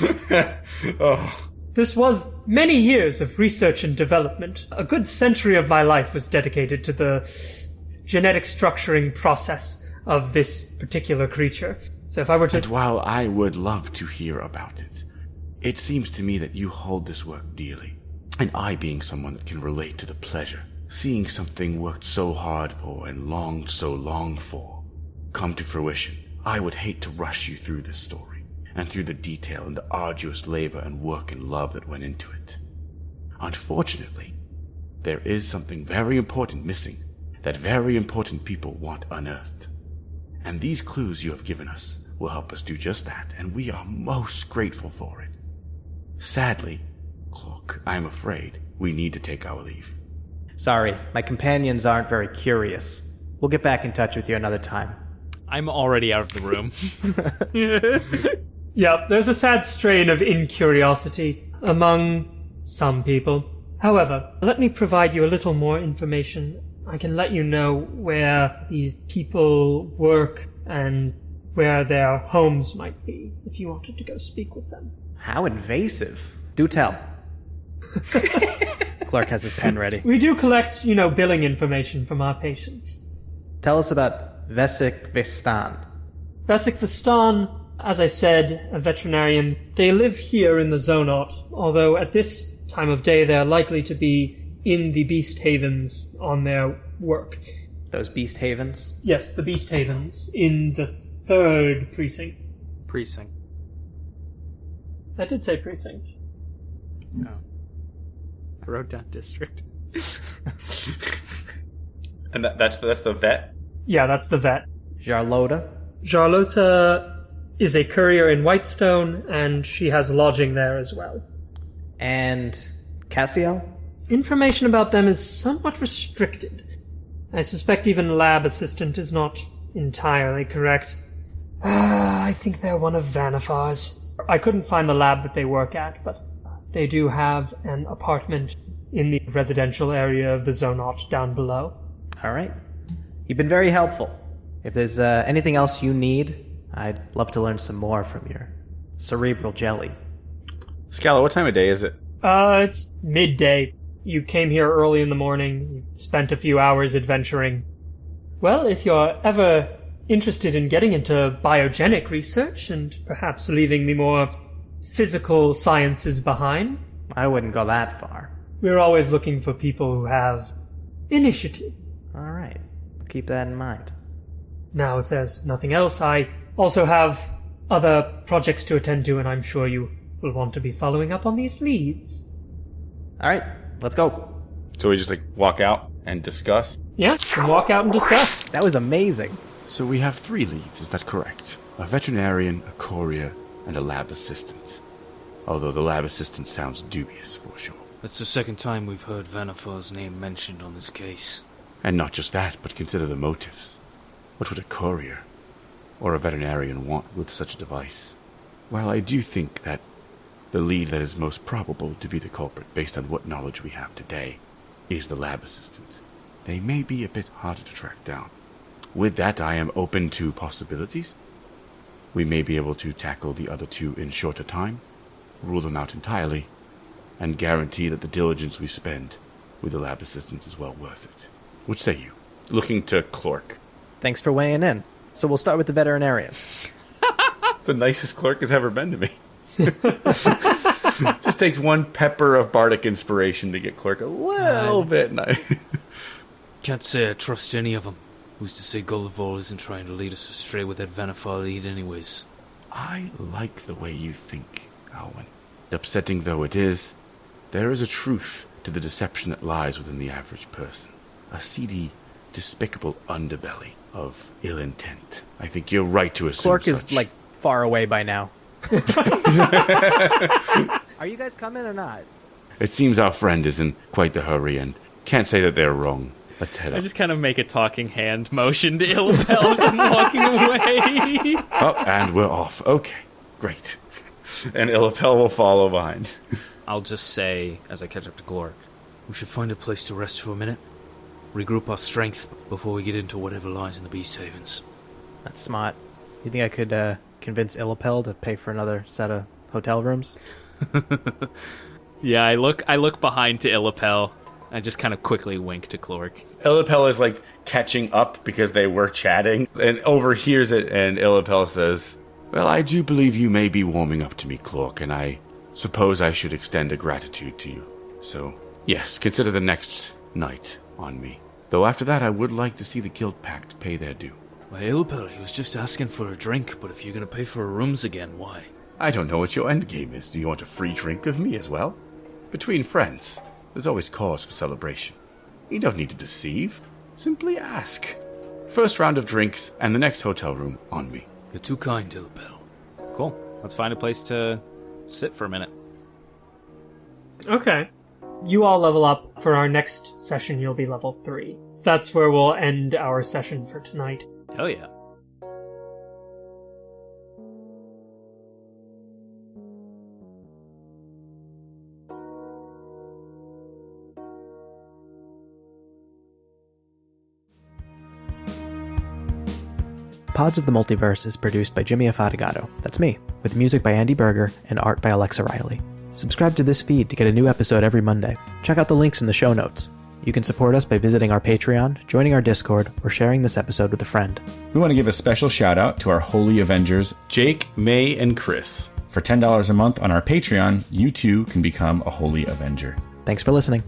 Speaker 1: Oh.
Speaker 2: This was many years of research and development. A good century of my life was dedicated to the genetic structuring process of this particular creature. So if I were to
Speaker 3: And while I would love to hear about it, it seems to me that you hold this work dearly. And I, being someone that can relate to the pleasure, seeing something worked so hard for and longed so long for, come to fruition, I would hate to rush you through this story, and through the detail and the arduous labor and work and love that went into it. Unfortunately, there is something very important missing that very important people want unearthed. And these clues you have given us will help us do just that, and we are most grateful for it. Sadly, Clork, I'm afraid we need to take our leave.
Speaker 1: Sorry, my companions aren't very curious. We'll get back in touch with you another time.
Speaker 9: I'm already out of the room.
Speaker 2: Yep, there's a sad strain of incuriosity among some people. However, let me provide you a little more information. I can let you know where these people work and where their homes might be if you wanted to go speak with them.
Speaker 1: How invasive. Do tell. Clork has his pen ready.
Speaker 2: We do collect, you know, billing information from our patients.
Speaker 1: Tell us about Vesik Vistan.
Speaker 2: Vasik Vistan, as I said, a veterinarian, they live here in the Zonot, although at this time of day they're likely to be in the Beast Havens on their work.
Speaker 1: Those Beast Havens.
Speaker 2: Yes, the Beast Havens in the third precinct.
Speaker 9: Precinct.
Speaker 2: I did say precinct. No.
Speaker 9: I wrote down district.
Speaker 10: And that, that's that's the vet.
Speaker 2: Yeah, that's the vet.
Speaker 1: Jarlota.
Speaker 2: Charlotta is a courier in Whitestone, and she has lodging there as well.
Speaker 1: And Cassiel?
Speaker 2: Information about them is somewhat restricted. I suspect even lab assistant is not entirely correct. Ah, I think they're one of Vannifar's. I couldn't find the lab that they work at, but they do have an apartment in the residential area of the Zonot down below.
Speaker 1: All right. You've been very helpful. If there's uh, anything else you need, I'd love to learn some more from your cerebral jelly.
Speaker 10: Scala, what time of day is it?
Speaker 2: Uh, it's midday. You came here early in the morning. You spent a few hours adventuring. Well, if you're ever interested in getting into biogenic research and perhaps leaving the more physical sciences behind,
Speaker 1: I wouldn't go that far.
Speaker 2: we're always looking for people who have initiative.
Speaker 1: All right. Keep that in mind.
Speaker 2: Now, if there's nothing else, I also have other projects to attend to, and I'm sure you will want to be following up on these leads.
Speaker 1: All right. Let's go.
Speaker 10: So we just like walk out and discuss.
Speaker 2: Yeah, and walk out and discuss.
Speaker 1: That was amazing.
Speaker 5: So we have three leads, is that correct? A veterinarian, a courier, and a lab assistant. Although the lab assistant sounds dubious for sure.
Speaker 4: That's the second time we've heard Vannifar's name mentioned on this case.
Speaker 5: And not just that, but consider the motives. What would a courier or a veterinarian want with such a device? While I do think that the lead that is most probable to be the culprit, based on what knowledge we have today, is the lab assistant, they may be a bit harder to track down. With that, I am open to possibilities. We may be able to tackle the other two in shorter time, rule them out entirely, and guarantee that the diligence we spend with the lab assistants is well worth it. What say you?
Speaker 10: Looking to Clork.
Speaker 1: Thanks for weighing in. So we'll start with the veterinarian.
Speaker 10: The nicest Clork has ever been to me. Just takes one pepper of bardic inspiration to get Clork a little bit nice.
Speaker 4: Can't say I trust any of them. Who's to say Gulliver isn't trying to lead us astray with that Vannifar lead anyways?
Speaker 5: I like the way you think, Alwyn. Upsetting though it is, there is a truth to the deception that lies within the average person. A seedy, despicable underbelly of ill intent. I think you're right to assume
Speaker 1: Clork is
Speaker 5: such.
Speaker 1: like far away by now. Are you guys coming or not?
Speaker 5: It seems our friend is in quite the hurry and can't say that they're wrong. Let's head
Speaker 9: I
Speaker 5: up.
Speaker 9: just kind of make a talking hand motion to Illipel as I'm walking away.
Speaker 5: Oh, and we're off. Okay, great.
Speaker 10: and Illipel will follow behind.
Speaker 9: I'll just say, as I catch up to Clork,
Speaker 4: We should find a place to rest for a minute. Regroup our strength before we get into whatever lies in the Beast Havens.
Speaker 1: That's smart. You think I could uh, convince Illipel to pay for another set of hotel rooms?
Speaker 9: yeah, I look, I look behind to Illipel. I just kind of quickly wink to Clork.
Speaker 10: Illipel is like catching up because they were chatting and overhears it, and Illipel says,
Speaker 5: Well, I do believe you may be warming up to me, Clork, and I suppose I should extend a gratitude to you. So, yes, consider the next night on me. Though after that, I would like to see the Guild Pact pay their due.
Speaker 4: My Ilpel, he was just asking for a drink, but if you're gonna pay for our rooms again, why?
Speaker 5: I don't know what your end game is. Do you want a free drink of me as well? Between friends, there's always cause for celebration. You don't need to deceive. Simply ask. First round of drinks and the next hotel room on me.
Speaker 4: You're too kind, Ilpel.
Speaker 9: Cool. Let's find a place to sit for a minute.
Speaker 2: Okay. You all level up. For our next session, you'll be level 3. That's where we'll end our session for tonight.
Speaker 4: Hell yeah.
Speaker 1: Pods of the Multiverse is produced by Jimmy Afatigato. That's me, with music by Andy Berger and art by Alexa Riley. Subscribe to this feed to get a new episode every Monday. Check out the links in the show notes. You can support us by visiting our Patreon, joining our Discord, or sharing this episode with a friend.
Speaker 5: We want to give a special shout out to our Holy Avengers.
Speaker 11: Jake, May, and Chris.
Speaker 5: For $10 a month on our Patreon, you too can become a Holy Avenger.
Speaker 1: Thanks for listening.